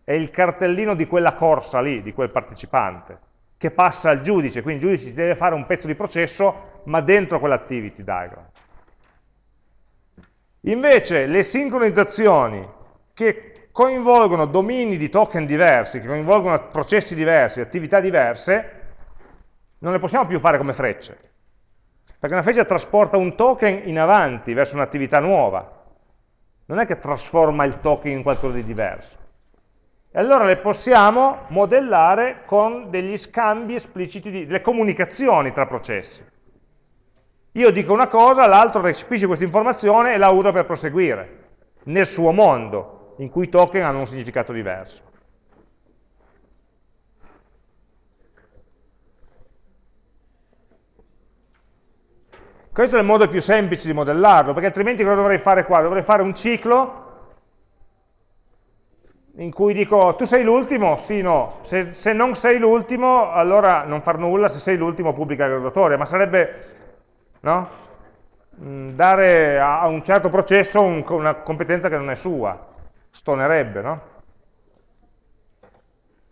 è il cartellino di quella corsa lì, di quel partecipante, che passa al giudice, quindi il giudice deve fare un pezzo di processo, ma dentro quell'activity diagram. Invece le sincronizzazioni che coinvolgono domini di token diversi, che coinvolgono processi diversi, attività diverse, non le possiamo più fare come frecce. Perché una freccia trasporta un token in avanti verso un'attività nuova. Non è che trasforma il token in qualcosa di diverso. E allora le possiamo modellare con degli scambi espliciti, di, delle comunicazioni tra processi. Io dico una cosa, l'altro recepisce questa informazione e la usa per proseguire, nel suo mondo, in cui i token hanno un significato diverso. Questo è il modo più semplice di modellarlo, perché altrimenti cosa dovrei fare qua? Dovrei fare un ciclo in cui dico tu sei l'ultimo, sì, no, se, se, non sei l'ultimo allora non far nulla, se sei l'ultimo pubblica la graduatoria, ma sarebbe no? Mm, dare a, un certo processo un, una competenza che non è sua, stonerebbe, no?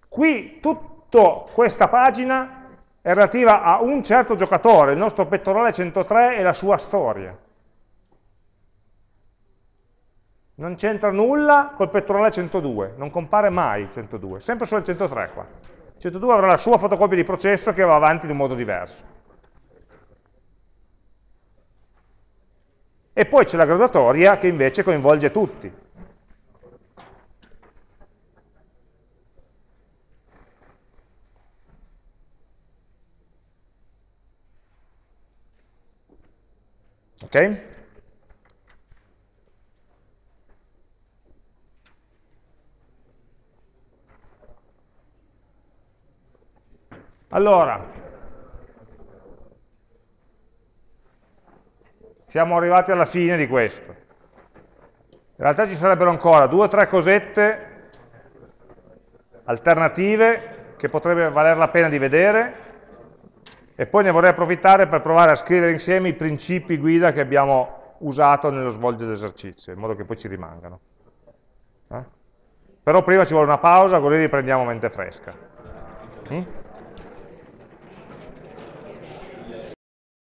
Qui tutta questa pagina è relativa a un certo giocatore, il nostro pettorale 103 e la sua storia. Non c'entra nulla col pettorale 102, non compare mai il 102, sempre solo il 103 qua. Il 102 avrà la sua fotocopia di processo che va avanti in un modo diverso. E poi c'è la graduatoria che invece coinvolge tutti. Ok? Allora, siamo arrivati alla fine di questo. In realtà ci sarebbero ancora due o tre cosette alternative che potrebbe valer la pena di vedere e poi ne vorrei approfittare per provare a scrivere insieme i principi guida che abbiamo usato nello svolgere l'esercizio, in modo che poi ci rimangano. Eh? Però prima ci vuole una pausa, così riprendiamo mente fresca. Mm?